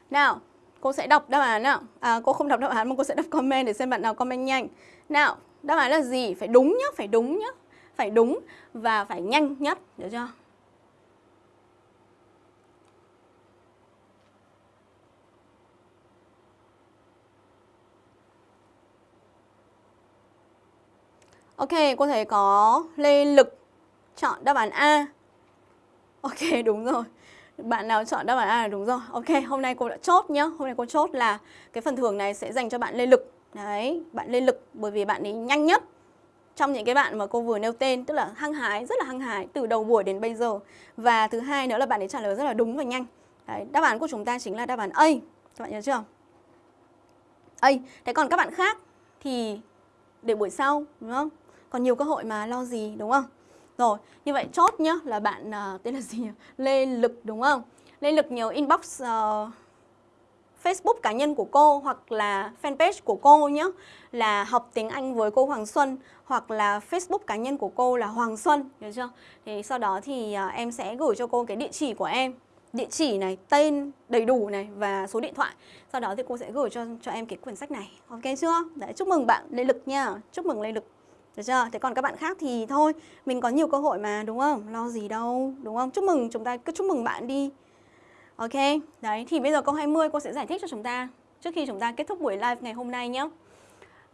Nào, cô sẽ đọc đáp án nào. À, cô không đọc đáp án mà cô sẽ đọc comment để xem bạn nào comment nhanh. Nào, đáp án là gì? Phải đúng nhá, phải đúng nhá. Phải đúng và phải nhanh nhất, được chưa? Ok, cô thấy có Lê Lực chọn đáp án A. Ok, đúng rồi. Bạn nào chọn đáp án A là đúng rồi. Ok, hôm nay cô đã chốt nhá. Hôm nay cô chốt là cái phần thưởng này sẽ dành cho bạn Lê Lực. Đấy, bạn Lê Lực bởi vì bạn ấy nhanh nhất trong những cái bạn mà cô vừa nêu tên tức là hăng hái rất là hăng hái từ đầu buổi đến bây giờ và thứ hai nữa là bạn ấy trả lời rất là đúng và nhanh Đấy, đáp án của chúng ta chính là đáp án A. Các bạn nhớ chưa? A. Thế còn các bạn khác thì để buổi sau đúng không? Còn nhiều cơ hội mà lo gì đúng không? Rồi, như vậy chốt nhá là bạn uh, tên là gì nhỉ? Lê Lực đúng không? Lê Lực nhớ inbox uh, Facebook cá nhân của cô hoặc là fanpage của cô nhé là học tiếng Anh với cô Hoàng Xuân hoặc là Facebook cá nhân của cô là Hoàng Xuân, được chưa? Thì sau đó thì uh, em sẽ gửi cho cô cái địa chỉ của em địa chỉ này, tên đầy đủ này và số điện thoại. Sau đó thì cô sẽ gửi cho cho em cái quyển sách này. Ok chưa? Đấy, chúc mừng bạn Lê Lực nha. Chúc mừng Lê Lực. Được chưa? Thế còn các bạn khác thì thôi, mình có nhiều cơ hội mà đúng không? Lo gì đâu, đúng không? Chúc mừng chúng ta cứ chúc mừng bạn đi. Ok, đấy thì bây giờ câu 20 cô sẽ giải thích cho chúng ta trước khi chúng ta kết thúc buổi live ngày hôm nay nhé.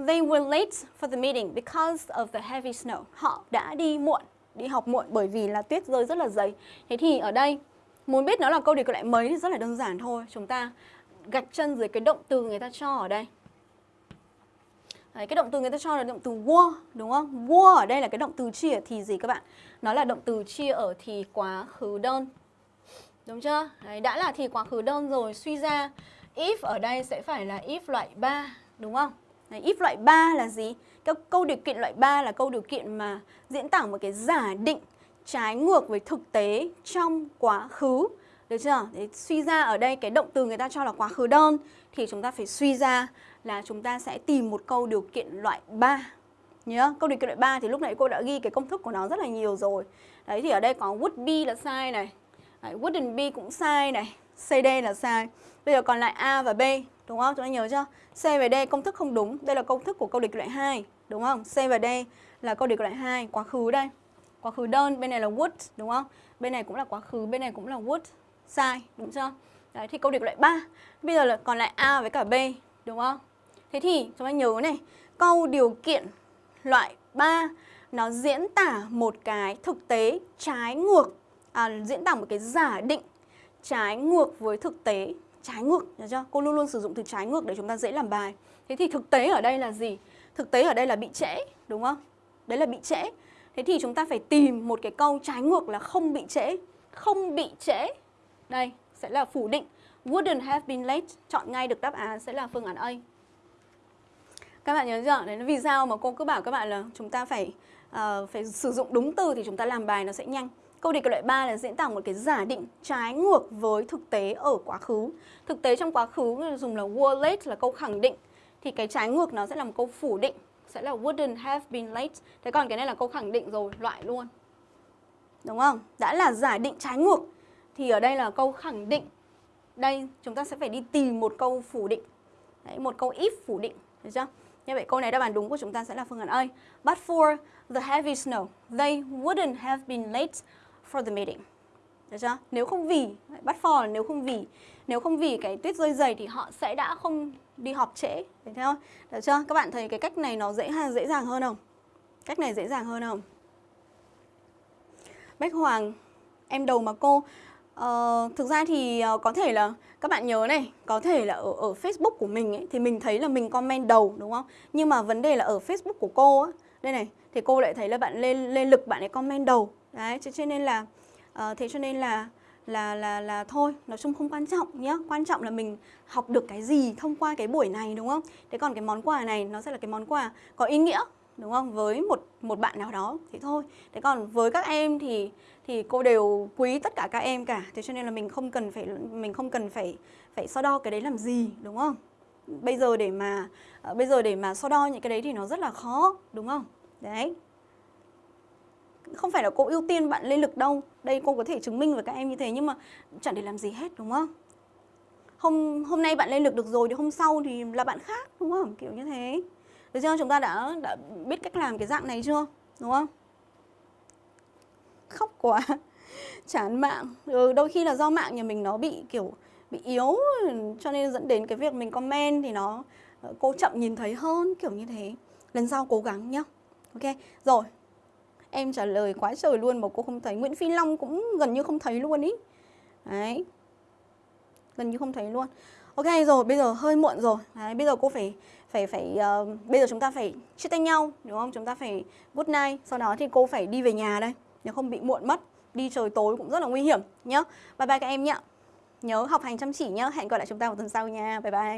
They were late for the meeting because of the heavy snow. Họ đã đi muộn, đi học muộn bởi vì là tuyết rơi rất là dày. Thế thì ở đây Muốn biết nó là câu đề cử lại mấy thì rất là đơn giản thôi. Chúng ta gạch chân dưới cái động từ người ta cho ở đây. Đấy, cái động từ người ta cho là động từ war đúng không? War ở đây là cái động từ chia thì gì các bạn? Nó là động từ chia ở thì quá khứ đơn. Đúng chưa? Đấy, đã là thì quá khứ đơn rồi, suy ra if ở đây sẽ phải là if loại 3, đúng không? Đấy, if loại 3 là gì? Cái câu điều kiện loại 3 là câu điều kiện mà diễn tả một cái giả định trái ngược với thực tế trong quá khứ. Được chưa? Đấy, suy ra ở đây cái động từ người ta cho là quá khứ đơn thì chúng ta phải suy ra là chúng ta sẽ tìm một câu điều kiện loại 3. Nhớ, câu điều kiện loại 3 thì lúc nãy cô đã ghi cái công thức của nó rất là nhiều rồi. Đấy thì ở đây có would be là sai này. Đấy, wouldn't be cũng sai này. CD là sai. Bây giờ còn lại A và B, đúng không? Chúng ta nhớ chưa? C và D công thức không đúng. Đây là công thức của câu điều kiện loại 2, đúng không? C và D là câu điều kiện loại 2, quá khứ đây quá khứ đơn bên này là would đúng không bên này cũng là quá khứ bên này cũng là would sai đúng chưa đấy thì câu điều kiện loại 3 bây giờ là còn lại a với cả b đúng không thế thì chúng ta nhớ này câu điều kiện loại 3 nó diễn tả một cái thực tế trái ngược à, diễn tả một cái giả định trái ngược với thực tế trái ngược nhớ chưa cô luôn luôn sử dụng từ trái ngược để chúng ta dễ làm bài thế thì thực tế ở đây là gì thực tế ở đây là bị trễ đúng không đấy là bị trễ Thế thì chúng ta phải tìm một cái câu trái ngược là không bị trễ. Không bị trễ. Đây, sẽ là phủ định. Wouldn't have been late. Chọn ngay được đáp án sẽ là phương án A. Các bạn nhớ chưa? Đấy là vì sao mà cô cứ bảo các bạn là chúng ta phải uh, phải sử dụng đúng từ thì chúng ta làm bài nó sẽ nhanh. Câu đề cái loại 3 là diễn tả một cái giả định trái ngược với thực tế ở quá khứ. Thực tế trong quá khứ dùng là were late là câu khẳng định thì cái trái ngược nó sẽ là một câu phủ định sẽ là wouldn't have been late. Thế còn cái này là câu khẳng định rồi, loại luôn. Đúng không? Đã là giả định trái ngược thì ở đây là câu khẳng định. Đây chúng ta sẽ phải đi tìm một câu phủ định. Đấy, một câu if phủ định, được chưa? Như vậy câu này đáp án đúng của chúng ta sẽ là phương án A. But for the heavy snow, they wouldn't have been late for the meeting. Được chưa? Nếu không vì, bắt for là nếu không vì nếu không vì cái tuyết rơi dày thì họ sẽ đã không đi họp trễ Được chưa? Được chưa? Các bạn thấy cái cách này nó dễ dễ dàng hơn không? Cách này dễ dàng hơn không? Bách Hoàng Em đầu mà cô Ờ, Thực ra thì ờ, có thể là Các bạn nhớ này Có thể là ở, ở Facebook của mình ấy, Thì mình thấy là mình comment đầu đúng không? Nhưng mà vấn đề là ở Facebook của cô á Đây này Thì cô lại thấy là bạn lên lên lực bạn ấy comment đầu. Đấy cho nên là uh, Thế cho nên là là là là thôi nói chung không quan trọng nhé quan trọng là mình học được cái gì thông qua cái buổi này đúng không? Thế còn cái món quà này nó sẽ là cái món quà có ý nghĩa đúng không? Với một một bạn nào đó thì thôi. Thế còn với các em thì thì cô đều quý tất cả các em cả. Thế cho nên là mình không cần phải, mình không cần phải phải so đo cái đấy làm gì, đúng không? Bây giờ để mà ờ, bây giờ để mà so đo những cái đấy thì nó rất là khó, đúng không? Đấy. Không phải là cô ưu tiên bạn lên lực đâu. Đây cô có thể chứng minh với các em như thế nhưng mà chẳng để làm gì hết, đúng không? Hôm hôm nay bạn lên lực được rồi thì hôm sau thì là bạn khác, đúng không? Kiểu như thế. Được chưa? Chúng ta đã đã biết cách làm cái dạng này chưa? Đúng không? Khóc quá chán mạng. Ừ, đôi khi là do mạng nhà mình nó bị kiểu bị yếu cho nên dẫn đến cái việc mình comment thì nó ờ, cô chậm nhìn thấy hơn kiểu như thế. Lần sau cố gắng nhá. Ok rồi. Em trả lời quá trời luôn mà cô không thấy. Nguyễn Phi Long cũng gần như không thấy luôn ý. Đấy. Gần như không thấy luôn. Ok rồi bây giờ hơi muộn rồi. Đấy, Bây giờ cô phải phải phải uh, Bây giờ chúng ta phải chia tay nhau Đúng không? Chúng ta phải good night. Sau đó thì cô phải đi về nhà đây. Nếu không bị muộn mất, Đi trời tối cũng rất là nguy hiểm nhá. Bye bye các em nhé nhớ học hành chăm chỉ nhá. Hẹn gặp lại chúng ta vào tuần sau nha. Bye bye.